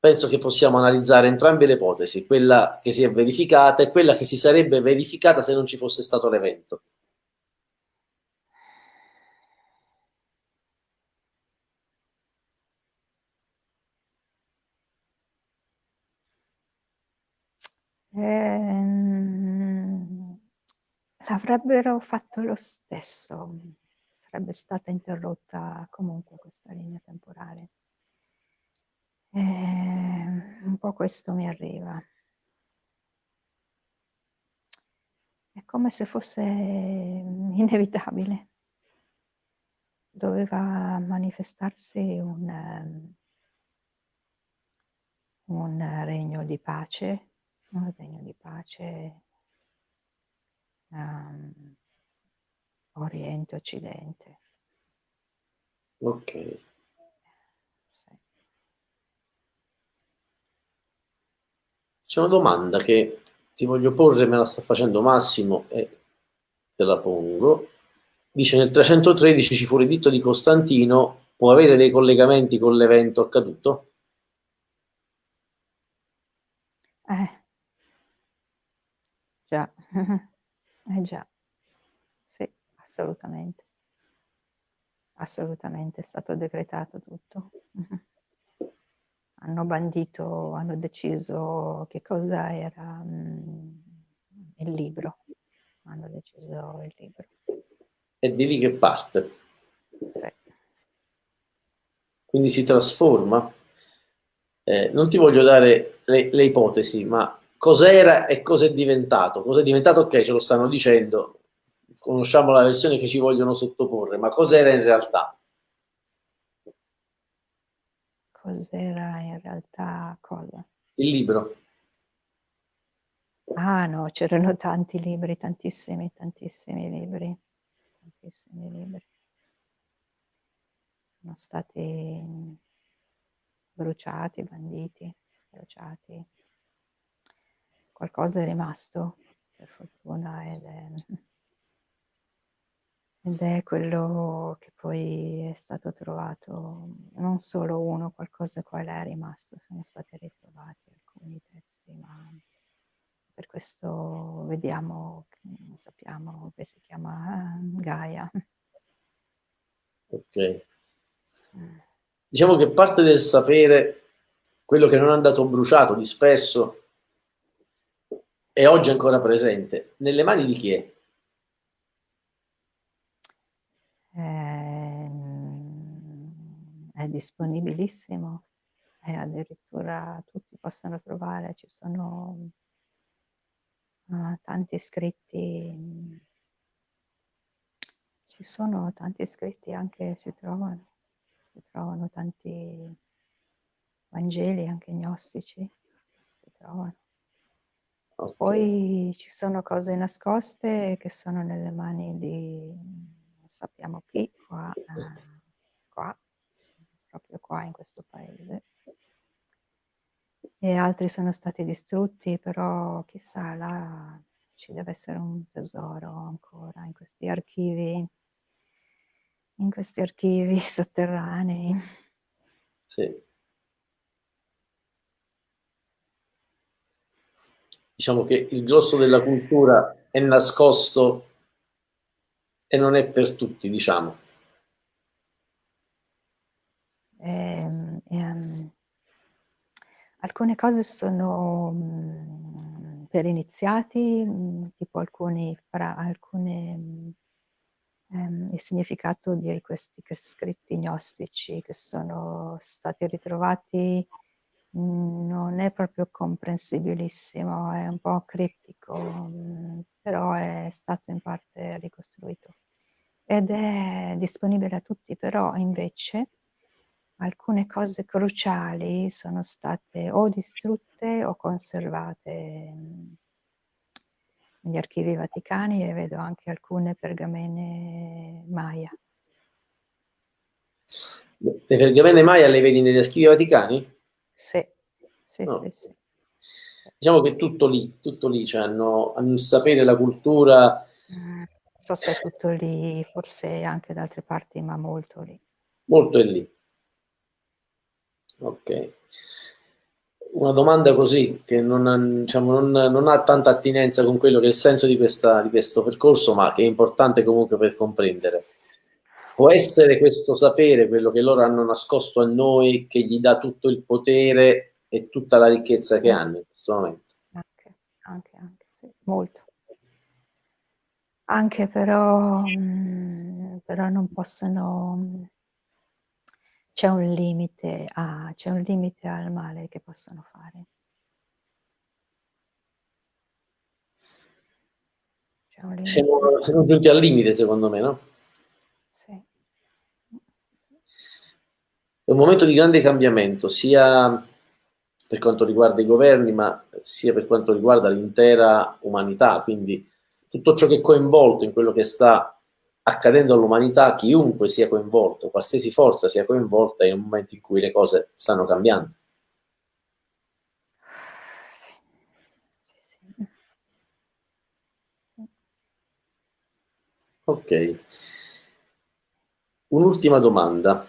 penso che possiamo analizzare entrambe le ipotesi, quella che si è verificata e quella che si sarebbe verificata se non ci fosse stato l'evento. Ehm, avrebbero fatto lo stesso, sarebbe stata interrotta comunque questa linea temporale. Ehm, un po' questo mi arriva. È come se fosse inevitabile. Doveva manifestarsi un, un regno di pace un regno di pace um, Oriente-Occidente. Ok. Sì. C'è una domanda che ti voglio porre, me la sta facendo Massimo e te la pongo. dice nel 313 ci fu l'editto di Costantino, può avere dei collegamenti con l'evento accaduto? Eh, già, eh già, sì, assolutamente, assolutamente è stato decretato tutto. Hanno bandito, hanno deciso che cosa era mm, il libro, hanno deciso il libro. È di lì che parte. Sì. Quindi si trasforma. Eh, non ti voglio dare le, le ipotesi, ma cos'era e cosa è diventato? Cos'è diventato? Ok, ce lo stanno dicendo, conosciamo la versione che ci vogliono sottoporre, ma cos'era in realtà? Cos'era in realtà cosa? Il libro. Ah no, c'erano tanti libri, tantissimi, tantissimi libri, tantissimi libri. Sono stati bruciati, banditi, bruciati. Qualcosa è rimasto, per fortuna, ed è, ed è quello che poi è stato trovato, non solo uno, qualcosa qua è rimasto, sono stati ritrovati alcuni testi, ma per questo vediamo, sappiamo che si chiama Gaia. Ok. Diciamo che parte del sapere, quello che non è andato bruciato, disperso, è oggi ancora presente. Nelle mani di chi è? È disponibilissimo e addirittura tutti possono trovare, ci sono uh, tanti scritti, ci sono tanti scritti anche, si trovano, si trovano tanti Vangeli anche gnostici, si trovano. Okay. Poi ci sono cose nascoste che sono nelle mani di non sappiamo chi, qua, eh, qua, proprio qua in questo paese e altri sono stati distrutti, però chissà, là ci deve essere un tesoro ancora in questi archivi, in questi archivi sotterranei. Sì. Diciamo che il grosso della cultura è nascosto e non è per tutti, diciamo. Eh, eh, Alcune cose sono mh, per iniziati, mh, tipo alcuni, fra, alcune, ehm, il significato di questi scritti gnostici che sono stati ritrovati mh, non è proprio comprensibilissimo, è un po' criptico, però è stato in parte ricostruito. Ed è disponibile a tutti, però invece alcune cose cruciali sono state o distrutte o conservate negli archivi vaticani e vedo anche alcune pergamene Maya. Le pergamene Maya le vedi negli archivi vaticani? Sì, sì, no. sì, sì. Diciamo che tutto lì, tutto lì, cioè hanno, hanno il sapere, la cultura. Mm, non so se è tutto lì, forse anche da altre parti, ma molto lì. Molto è lì. Ok. Una domanda così, che non ha, diciamo, non, non ha, tanta attinenza con quello che è il senso di, questa, di questo percorso, ma che è importante comunque per comprendere. Può essere questo sapere, quello che loro hanno nascosto a noi, che gli dà tutto il potere e tutta la ricchezza che hanno in questo momento? Anche, anche, anche sì, molto. Anche però, mh, però non possono c'è un limite a c'è un limite al male che possono fare. Siamo, siamo giunti al limite, secondo me, no? Sì. È un momento di grande cambiamento, sia per quanto riguarda i governi, ma sia per quanto riguarda l'intera umanità, quindi tutto ciò che è coinvolto in quello che sta accadendo all'umanità, chiunque sia coinvolto, qualsiasi forza sia coinvolta, in un momento in cui le cose stanno cambiando. Ok. un'ultima domanda.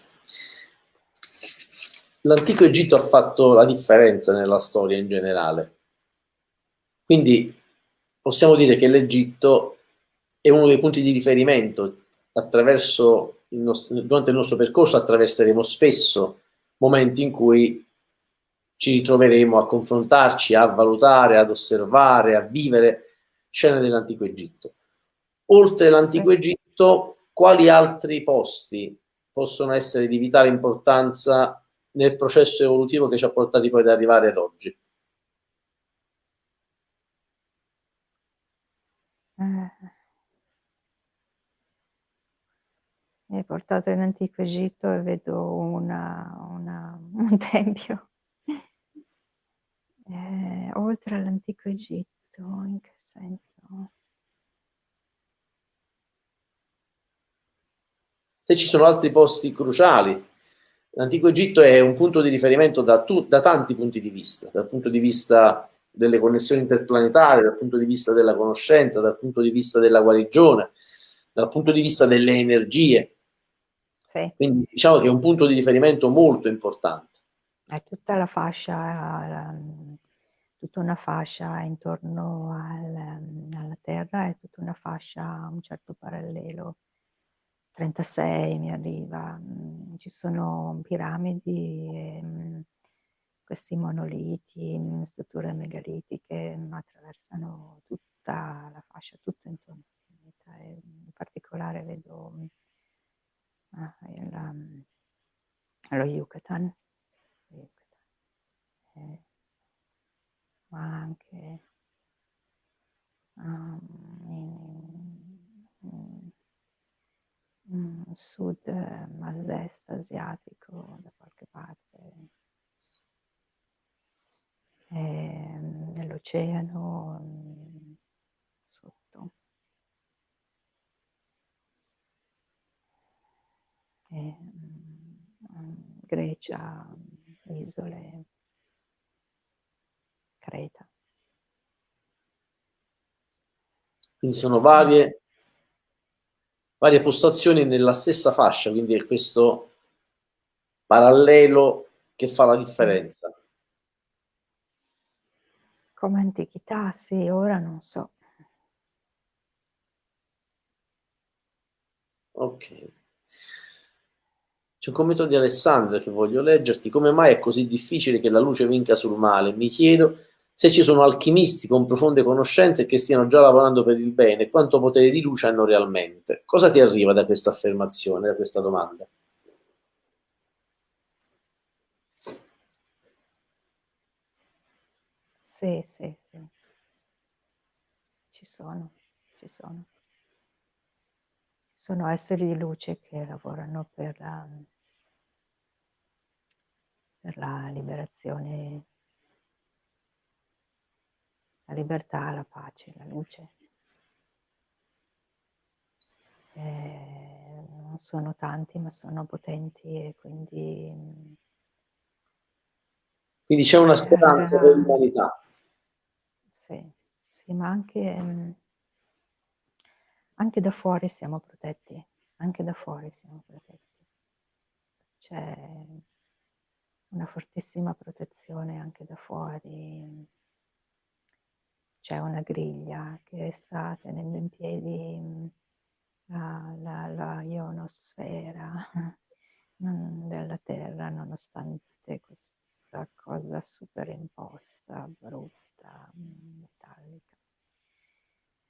L'antico Egitto ha fatto la differenza nella storia in generale. Quindi possiamo dire che l'Egitto è uno dei punti di riferimento attraverso il nostro, durante il nostro percorso attraverseremo spesso momenti in cui ci ritroveremo a confrontarci, a valutare, ad osservare, a vivere scene dell'antico Egitto. Oltre l'antico Egitto, quali altri posti possono essere di vitale importanza nel processo evolutivo che ci ha portati poi ad arrivare ad oggi? Eh. Mi portato in antico Egitto e vedo una, una, un tempio. Eh, oltre all'antico Egitto, in che senso? Se ci sono altri posti cruciali, l'antico Egitto è un punto di riferimento da, tu, da tanti punti di vista, dal punto di vista delle connessioni interplanetarie, dal punto di vista della conoscenza, dal punto di vista della guarigione, dal punto di vista delle energie. Sì. Quindi diciamo che è un punto di riferimento molto importante. È tutta la fascia, tutta una fascia intorno al, alla Terra, è tutta una fascia a un certo parallelo. 36 mi arriva, mm, ci sono piramidi, mm, questi monoliti, mm, strutture megalitiche attraversano tutta la fascia, tutto intorno al pianeta. in particolare vedo ah, il, um, lo Yucatan. Eh, ma anche um, in, in, in, sud, est asiatico, da qualche parte, eh, nell'oceano sotto. eh, Grecia, isole, Creta. Quindi sono varie, varie postazioni nella stessa fascia, quindi è questo parallelo che fa la differenza. Come antichità, sì, ora non so. Ok. C'è un commento di Alessandra che voglio leggerti. Come mai è così difficile che la luce vinca sul male? Mi chiedo se ci sono alchimisti con profonde conoscenze che stiano già lavorando per il bene, quanto potere di luce hanno realmente. Cosa ti arriva da questa affermazione, da questa domanda? Sì, sì, sì. Ci sono, ci sono. Ci sono esseri di luce che lavorano per la per la liberazione, la libertà, la pace, la luce. Eh, non sono tanti, ma sono potenti e quindi... Quindi c'è una speranza eh, per l'umanità. Sì, sì, ma anche, anche da fuori siamo protetti, anche da fuori siamo protetti. C'è una fortissima protezione anche da fuori. C'è una griglia che sta tenendo in piedi la, la, la ionosfera della Terra, nonostante questa cosa superimposta, brutta, metallica.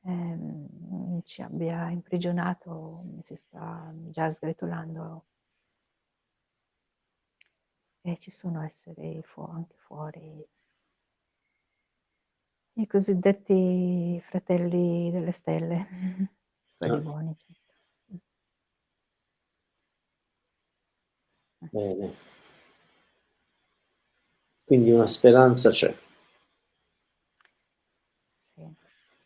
Eh, ci abbia imprigionato, si sta già sgretolando e ci sono esseri fu- anche fuori, i cosiddetti fratelli delle stelle, quelli ah. buoni. Certo. Bene. Quindi una speranza c'è. Sì,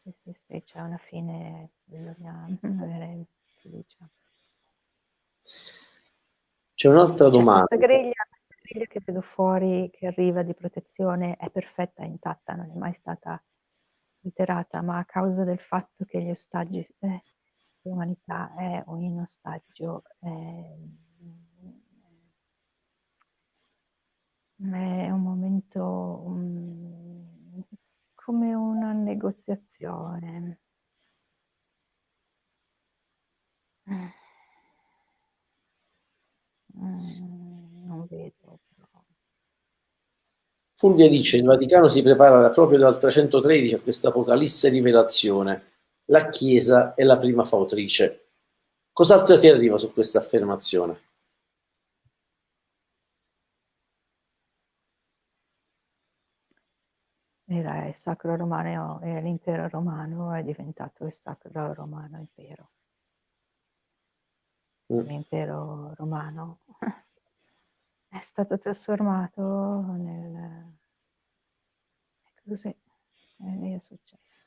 sì, sì, sì, c'è una fine, bisogna avere fiducia. C'è un'altra domanda. Questa griglia griglia che vedo fuori, che arriva di protezione, è perfetta, è intatta, non è mai stata alterata, ma a causa del fatto che gli ostaggi, eh, l'umanità è un ostaggio, è, è un momento um, come una negoziazione. Mm, non vedo. Fulvia dice, il Vaticano si prepara da proprio dal 313 a questa apocalisse rivelazione. La Chiesa è la prima fautrice. Cos'altro ti arriva su questa affermazione? Era il sacro romano e l'impero romano è diventato il sacro romano impero. Mm. L'impero romano è stato trasformato nel... Così, è successo.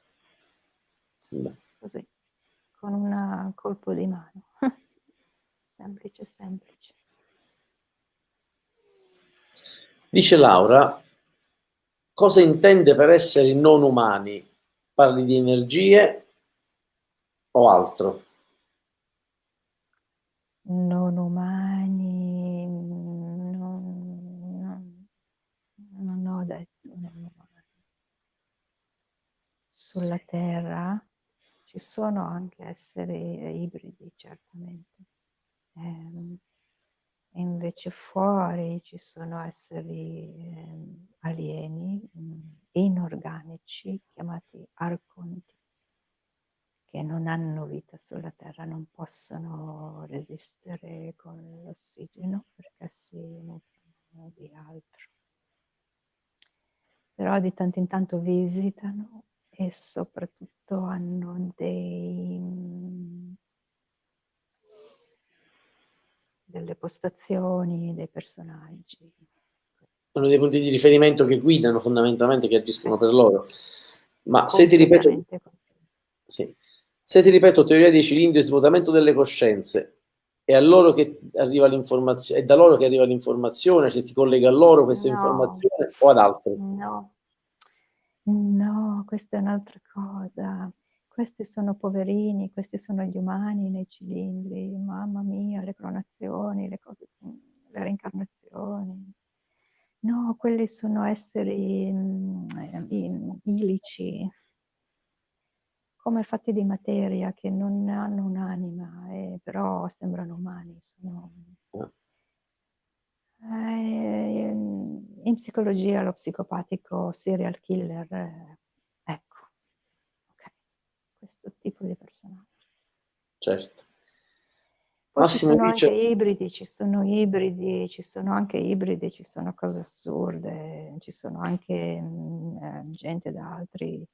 Così, con un colpo di mano. semplice, semplice. Dice Laura, cosa intende per essere non umani? Parli di energie o altro? Non umani, non, non, non ho detto non umani. Sulla Terra ci sono anche esseri ibridi, certamente. Eh, invece fuori ci sono esseri eh, alieni, mm, inorganici, chiamati arconti, che non hanno vita sulla Terra, non possono resistere con l'ossigeno perché si nutrono di altro. Però di tanto in tanto visitano e soprattutto hanno dei delle postazioni, dei personaggi. Sono dei punti di riferimento che guidano fondamentalmente, che agiscono per loro. Ma se ti ripeto, sì. se ti ripeto teoria dei cilindri, svuotamento delle coscienze, è, a loro che arriva l'informazione, è da loro che arriva l'informazione, se ti collega a loro questa no. informazione o ad altri? No, no, questa è un'altra cosa questi sono poverini, questi sono gli umani nei cilindri, mamma mia, le cronazioni, le cose, le reincarnazioni. No, quelli sono esseri mm, ilici, come fatti di materia, che non hanno un'anima, eh, però sembrano umani. Sono... Eh, in psicologia lo psicopatico serial killer eh, questo tipo di personaggio. Certo. Poi Massimo ci sono dice... anche ibridi, ci sono ibridi, ci sono anche ibridi, ci sono cose assurde, ci sono anche mh, mm, eh, gente da altri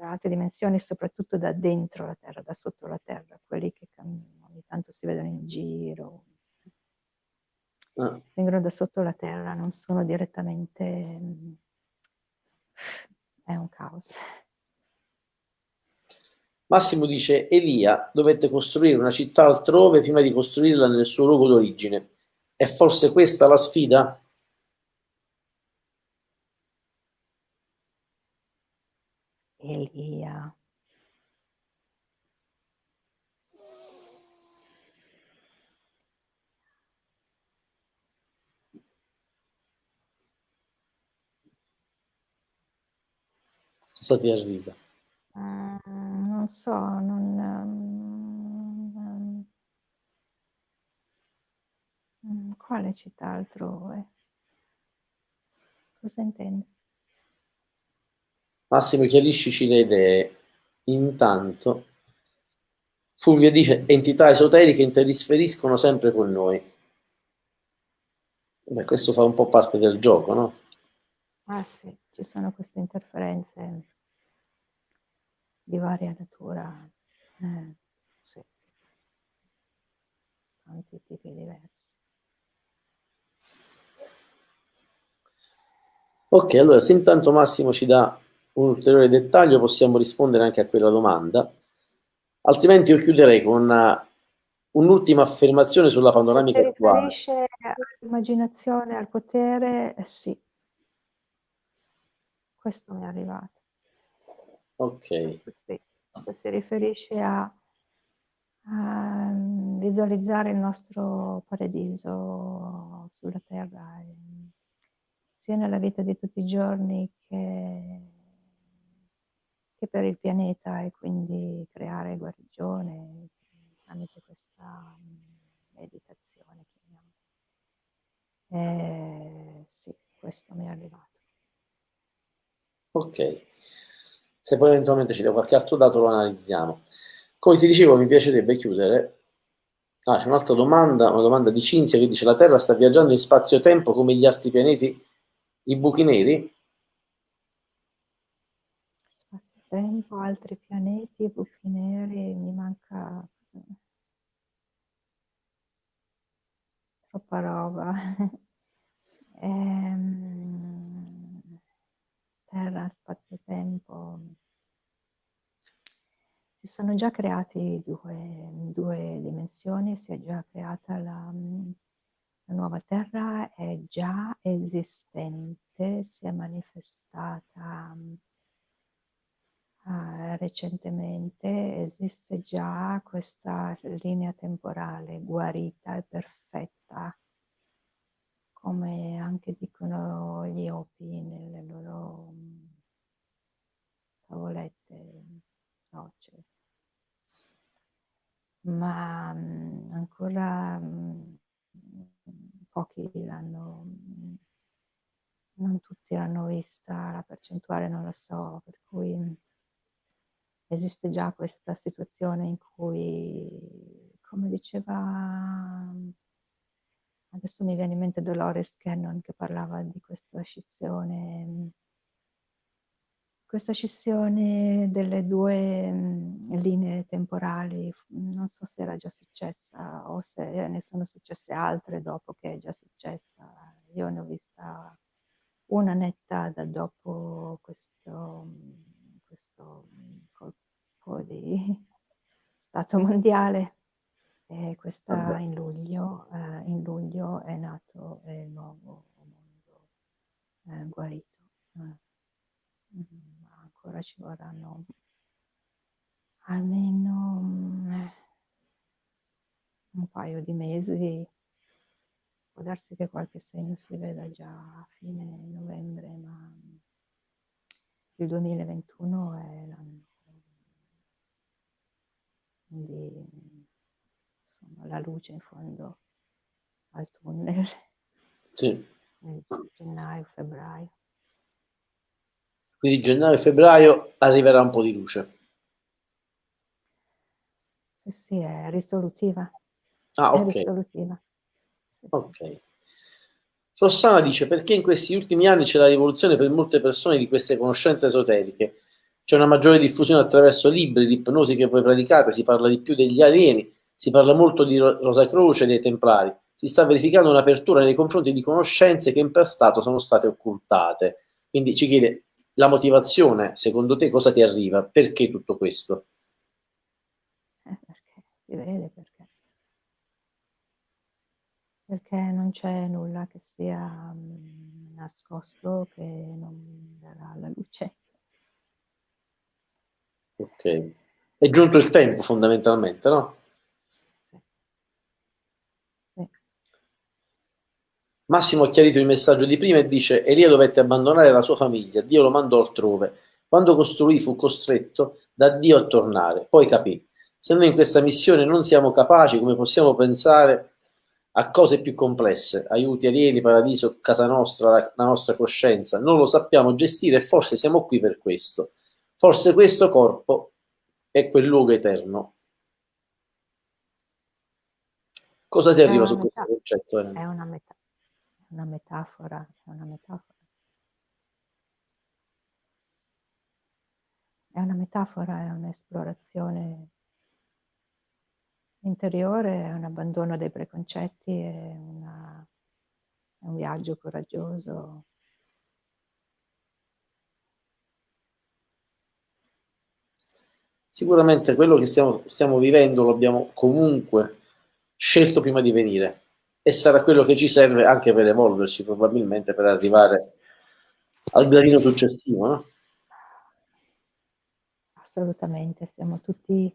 da altre dimensioni, soprattutto da dentro la terra, da sotto la terra, quelli che ogni tanto si vedono in giro. Ah. Vengono da sotto la terra, non sono direttamente... Mm, è un caos. Massimo dice, Elia dovette costruire una città altrove prima di costruirla nel suo luogo d'origine. È forse questa la sfida? Elia. Cosa ti arriva? Mm, non so, non... Um, um, quale città altrove? Cosa intendi? Massimo, chiariscici le idee. Intanto, Fulvio dice entità esoteriche interisferiscono sempre con noi. Beh, questo fa un po' parte del gioco, no? Ah sì, ci sono queste interferenze di varia natura, eh, sì. tanti tipi diversi. Ok, allora se intanto Massimo ci dà un ulteriore dettaglio possiamo rispondere anche a quella domanda, altrimenti io chiuderei con una, un'ultima affermazione sulla panoramica Se attuale. riferisce all'immaginazione, al potere, eh, sì, questo mi è arrivato. Ok. questo si riferisce a, a visualizzare il nostro paradiso sulla terra, sia nella vita di tutti i giorni che, che per il pianeta e quindi creare guarigione tramite questa meditazione. Eh, sì, questo mi è arrivato. Ok, se poi eventualmente ci dà qualche altro dato lo analizziamo. Come ti dicevo, mi piacerebbe chiudere. Ah, c'è un'altra domanda, una domanda di Cinzia che dice la Terra sta viaggiando in spazio-tempo come gli altri pianeti, i buchi neri? Spazio-tempo, altri pianeti, buchi neri, mi manca troppa roba. ehm, terra, spazio-tempo. Si sono già creati due, due dimensioni, si è già creata la, la nuova Terra, è già esistente, si è manifestata uh, recentemente, esiste già questa linea temporale guarita e perfetta come anche dicono gli Opi nelle loro mm, tavolette rocce. Ma mm, ancora mm, pochi l'hanno, non tutti l'hanno vista, la percentuale non lo so, per cui esiste già questa situazione in cui, come diceva Adesso mi viene in mente Dolores Cannon che parlava di questa scissione, questa scissione delle due mm, linee temporali. Non so se era già successa o se ne sono successe altre dopo che è già successa. Io ne ho vista una netta da dopo questo, questo colpo di stato mondiale e questa in luglio, eh, in luglio è nato il nuovo mondo eh, guarito. Eh. Mm, ancora ci vorranno almeno mm, un paio di mesi. Può darsi che qualche segno si veda già a fine novembre, ma il 2021 è l'anno di insomma, la luce in fondo al tunnel. Sì. Gennaio, febbraio. Quindi gennaio e febbraio arriverà un po' di luce. Sì, sì, è risolutiva. Ah, ok. Risolutiva. Ok. Rossana dice perché in questi ultimi anni c'è la rivoluzione per molte persone di queste conoscenze esoteriche. C'è una maggiore diffusione attraverso libri di ipnosi che voi praticate, si parla di più degli alieni, si parla molto di Rosa Croce e dei Templari. Si sta verificando un'apertura nei confronti di conoscenze che in passato sono state occultate. Quindi ci chiede la motivazione, secondo te cosa ti arriva? Perché tutto questo? Eh, perché si vede perché. Perché non c'è nulla che sia um, nascosto che non darà la luce. Ok. È giunto il tempo fondamentalmente, no? Massimo ha chiarito il messaggio di prima e dice Elia dovette abbandonare la sua famiglia, Dio lo mandò altrove. Quando costruì fu costretto da Dio a tornare, poi capì. Se noi in questa missione non siamo capaci, come possiamo pensare a cose più complesse, aiuti alieni, paradiso, casa nostra, la, la nostra coscienza, non lo sappiamo gestire e forse siamo qui per questo. Forse questo corpo è quel luogo eterno. Cosa ti arriva su questo concetto? È una metà una metafora, è una metafora. È una metafora, è un'esplorazione interiore, è un abbandono dei preconcetti, è, una, è un viaggio coraggioso. Sicuramente quello che stiamo, stiamo vivendo abbiamo comunque scelto prima di venire e sarà quello che ci serve anche per evolverci, probabilmente per arrivare al gradino successivo. No? assolutamente, siamo tutti,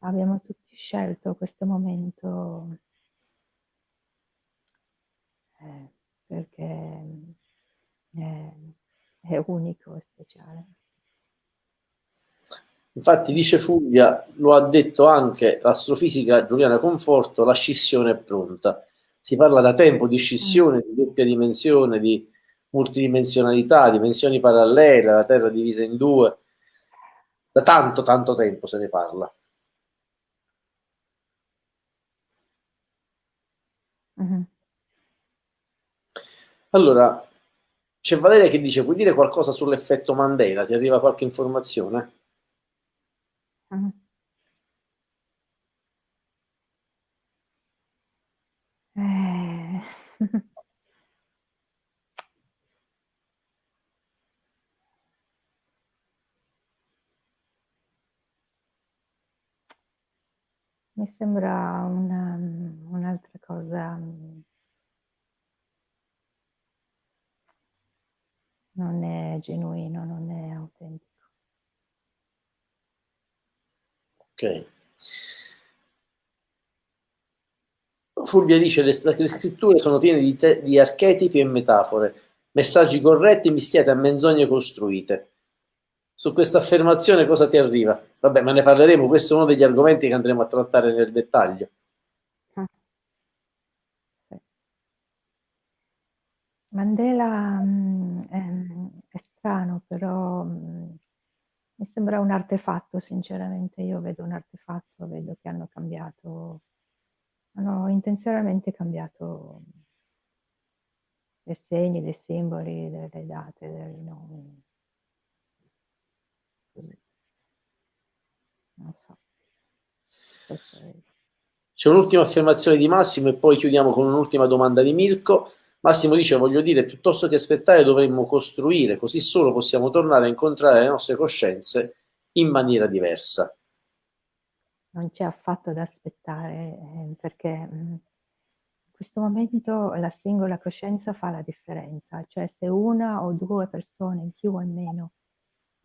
abbiamo tutti scelto questo momento eh, perché è, è unico e speciale. Infatti dice Fulvia, lo ha detto anche l'astrofisica Giuliana Conforto, la scissione è pronta. Si parla da tempo di scissione, di doppia dimensione, di multidimensionalità, dimensioni parallele, la Terra divisa in due. Da tanto, tanto tempo se ne parla. Mm-hmm. Allora, c'è Valeria che dice, puoi dire qualcosa sull'effetto Mandela? Ti arriva qualche informazione? Eh. Mi sembra un'altra cosa non è genuino, non è autentico. Ok. Fulvia dice le scritture sono piene di, di archetipi e metafore, messaggi corretti mischiati a menzogne costruite. Su questa affermazione cosa ti arriva? Vabbè, ma ne parleremo, questo è uno degli argomenti che andremo a trattare nel dettaglio. Mandela mh, mm, è, strano, però mm, mi sembra un artefatto, sinceramente. Io vedo un artefatto, vedo che hanno cambiato, hanno intenzionalmente cambiato i segni, dei simboli, delle date, dei nomi. Così. Non so. C'è un'ultima affermazione di Massimo e poi chiudiamo con un'ultima domanda di Mirko. Massimo dice, voglio dire, piuttosto che aspettare dovremmo costruire, così solo possiamo tornare a incontrare le nostre coscienze in maniera diversa. Non c'è affatto da aspettare, eh, perché mm, in questo momento la singola coscienza fa la differenza, cioè se una o due persone in più o in meno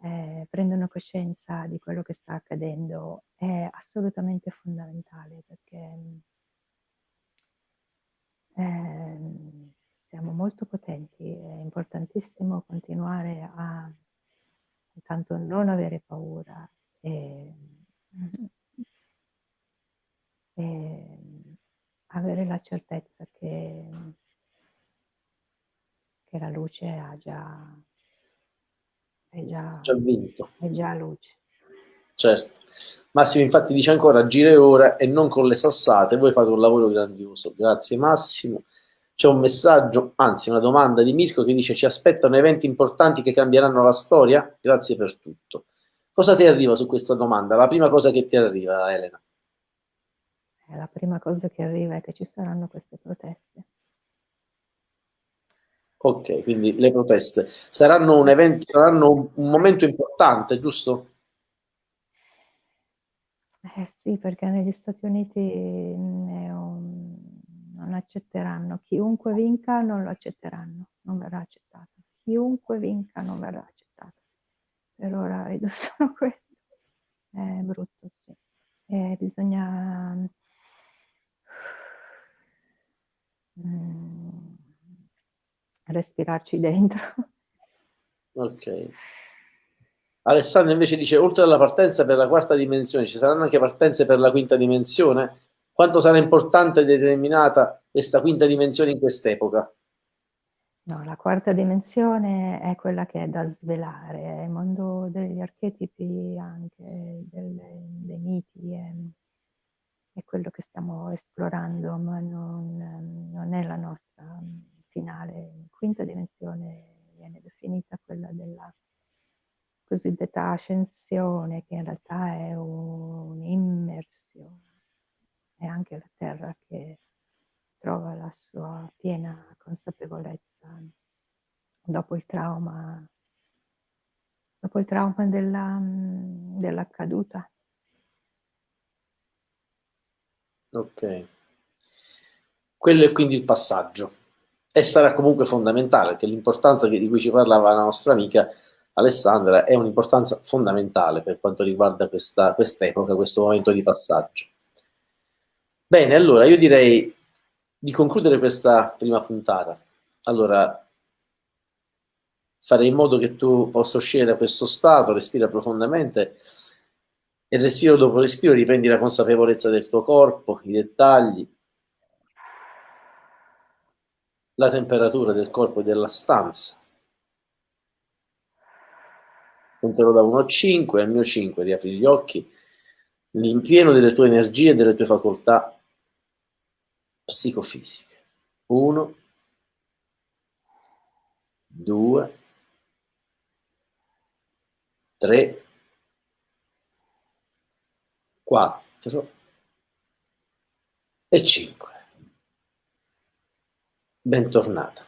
eh, prendono coscienza di quello che sta accadendo è assolutamente fondamentale perché eh, siamo molto potenti, è importantissimo continuare a intanto non avere paura e, e avere la certezza che, che la luce ha già, è già, già vinto. È già luce. Certo. Massimo infatti dice ancora gire ora e non con le sassate, voi fate un lavoro grandioso. Grazie Massimo. C'è un messaggio, anzi una domanda di Mirko che dice ci aspettano eventi importanti che cambieranno la storia? Grazie per tutto. Cosa ti arriva su questa domanda? La prima cosa che ti arriva, Elena? Eh, la prima cosa che arriva è che ci saranno queste proteste. Ok, quindi le proteste saranno un evento, saranno un momento importante, giusto? Eh sì, perché negli Stati Uniti un non accetteranno. Chiunque vinca non lo accetteranno, non verrà accettato. Chiunque vinca non verrà accettato. Per ora vedo solo questo. È brutto, sì. E bisogna mm, respirarci dentro. Ok. Alessandro invece dice, oltre alla partenza per la quarta dimensione, ci saranno anche partenze per la quinta dimensione? Quanto sarà importante e determinata questa quinta dimensione in quest'epoca? No, la quarta dimensione è quella che è da svelare, è il mondo degli archetipi, anche del, dei miti, è, è, quello che stiamo esplorando, ma non, non è la nostra finale. Quinta dimensione viene definita quella della cosiddetta ascensione, che in realtà è un'immersione è anche la terra che trova la sua piena consapevolezza dopo il trauma, dopo il trauma della, della caduta. Ok. Quello è quindi il passaggio. E sarà comunque fondamentale, che l'importanza di cui ci parlava la nostra amica Alessandra è un'importanza fondamentale per quanto riguarda questa epoca, questo momento di passaggio. Bene, allora io direi di concludere questa prima puntata. Allora, farei in modo che tu possa uscire da questo stato, respira profondamente e respiro dopo respiro riprendi la consapevolezza del tuo corpo, i dettagli, la temperatura del corpo e della stanza. Conterò da 1 a 5, al mio 5 riapri gli occhi, l'impieno delle tue energie e delle tue facoltà psicofisiche. 1, 2, 3, 4 e 5. Bentornata.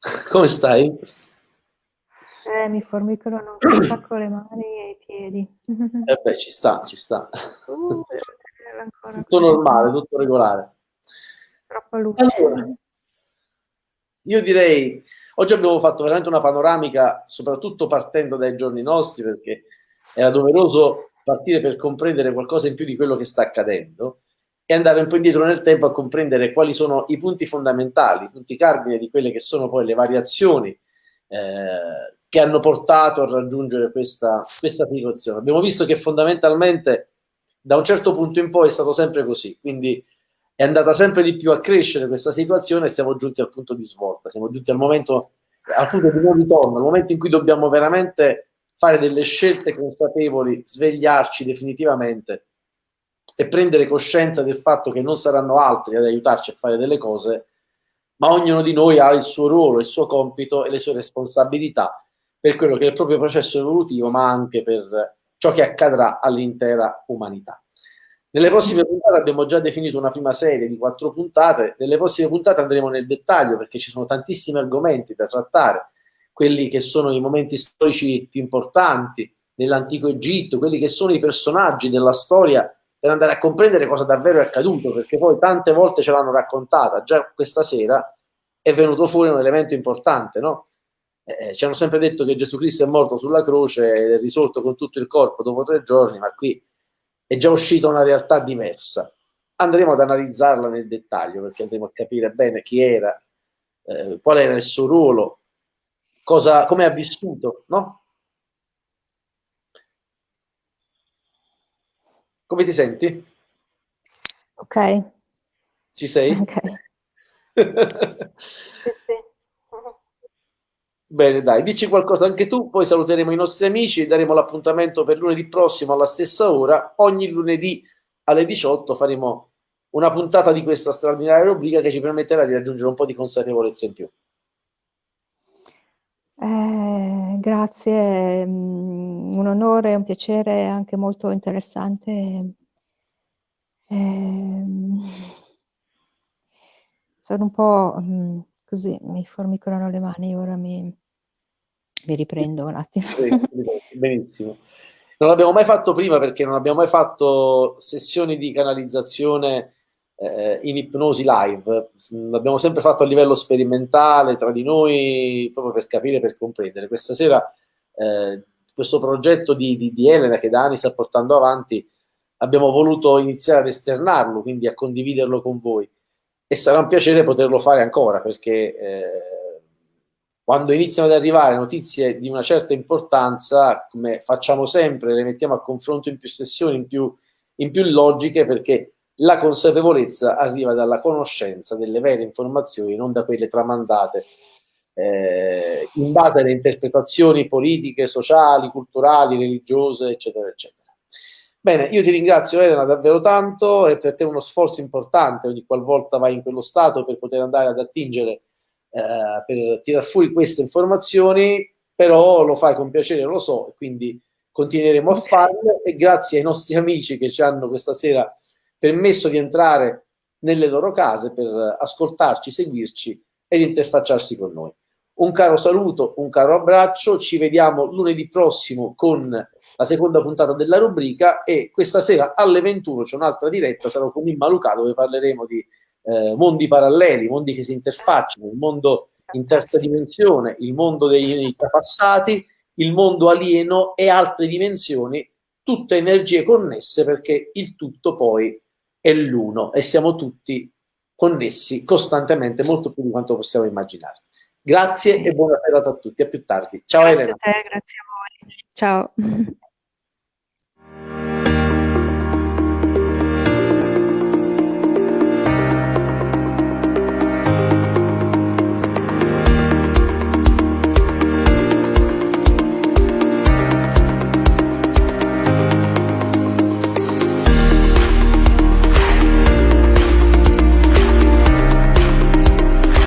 Come stai? Eh, mi formicano un sacco le mani e i piedi. Eh beh, ci sta, ci sta. Uh, tutto normale, tutto regolare. Troppa luce. Allora, io direi, oggi abbiamo fatto veramente una panoramica, soprattutto partendo dai giorni nostri, perché era doveroso partire per comprendere qualcosa in più di quello che sta accadendo e andare un po' indietro nel tempo a comprendere quali sono i punti fondamentali, i punti cardine di quelle che sono poi le variazioni eh, che hanno portato a raggiungere questa, questa situazione. Abbiamo visto che fondamentalmente da un certo punto in poi è stato sempre così, quindi è andata sempre di più a crescere questa situazione e siamo giunti al punto di svolta, siamo giunti al momento, al punto di non ritorno, al momento in cui dobbiamo veramente fare delle scelte consapevoli, svegliarci definitivamente e prendere coscienza del fatto che non saranno altri ad aiutarci a fare delle cose, ma ognuno di noi ha il suo ruolo, il suo compito e le sue responsabilità per quello che è il proprio processo evolutivo, ma anche per ciò che accadrà all'intera umanità. Nelle prossime puntate abbiamo già definito una prima serie di quattro puntate, nelle prossime puntate andremo nel dettaglio perché ci sono tantissimi argomenti da trattare, quelli che sono i momenti storici più importanti nell'antico Egitto, quelli che sono i personaggi della storia per andare a comprendere cosa davvero è accaduto, perché poi tante volte ce l'hanno raccontata, già questa sera è venuto fuori un elemento importante, no? Eh, ci hanno sempre detto che Gesù Cristo è morto sulla croce ed è risorto con tutto il corpo dopo tre giorni, ma qui è già uscita una realtà diversa. Andremo ad analizzarla nel dettaglio perché andremo a capire bene chi era, eh, qual era il suo ruolo, cosa, come ha vissuto, no? Come ti senti? Ok. Ci sei? Ok. sì, sì. Bene, dai, dici qualcosa anche tu, poi saluteremo i nostri amici, daremo l'appuntamento per lunedì prossimo alla stessa ora. Ogni lunedì alle 18 faremo una puntata di questa straordinaria rubrica che ci permetterà di raggiungere un po' di consapevolezza in più. Eh, grazie, mm, un onore, un piacere anche molto interessante. Eh, sono un po' mm, così mi formicolano le mani, ora mi, mi riprendo un attimo. Benissimo. Non l'abbiamo mai fatto prima perché non abbiamo mai fatto sessioni di canalizzazione eh, in ipnosi live, l'abbiamo sempre fatto a livello sperimentale tra di noi proprio per capire, per comprendere. Questa sera eh, questo progetto di, di, di Elena che da anni sta portando avanti abbiamo voluto iniziare ad esternarlo, quindi a condividerlo con voi e sarà un piacere poterlo fare ancora perché eh, quando iniziano ad arrivare notizie di una certa importanza, come facciamo sempre, le mettiamo a confronto in più sessioni, in più, in più logiche, perché la consapevolezza arriva dalla conoscenza delle vere informazioni, non da quelle tramandate eh, in base alle interpretazioni politiche, sociali, culturali, religiose, eccetera, eccetera. Bene, io ti ringrazio Elena davvero tanto, è per te uno sforzo importante ogni qualvolta vai in quello stato per poter andare ad attingere, eh, per tirar fuori queste informazioni, però lo fai con piacere, lo so, e quindi continueremo a farlo. E grazie ai nostri amici che ci hanno questa sera permesso di entrare nelle loro case per ascoltarci, seguirci ed interfacciarsi con noi. Un caro saluto, un caro abbraccio, ci vediamo lunedì prossimo con la seconda puntata della rubrica e questa sera alle 21 c'è un'altra diretta, sarò con Imma Luca dove parleremo di eh, mondi paralleli, mondi che si interfacciano, il mondo in terza dimensione, il mondo dei passati, il mondo alieno e altre dimensioni, tutte energie connesse perché il tutto poi è l'uno e siamo tutti connessi costantemente, molto più di quanto possiamo immaginare. Grazie e buona serata a tutti, a più tardi. Ciao grazie Elena. A te, grazie a voi. Ciao.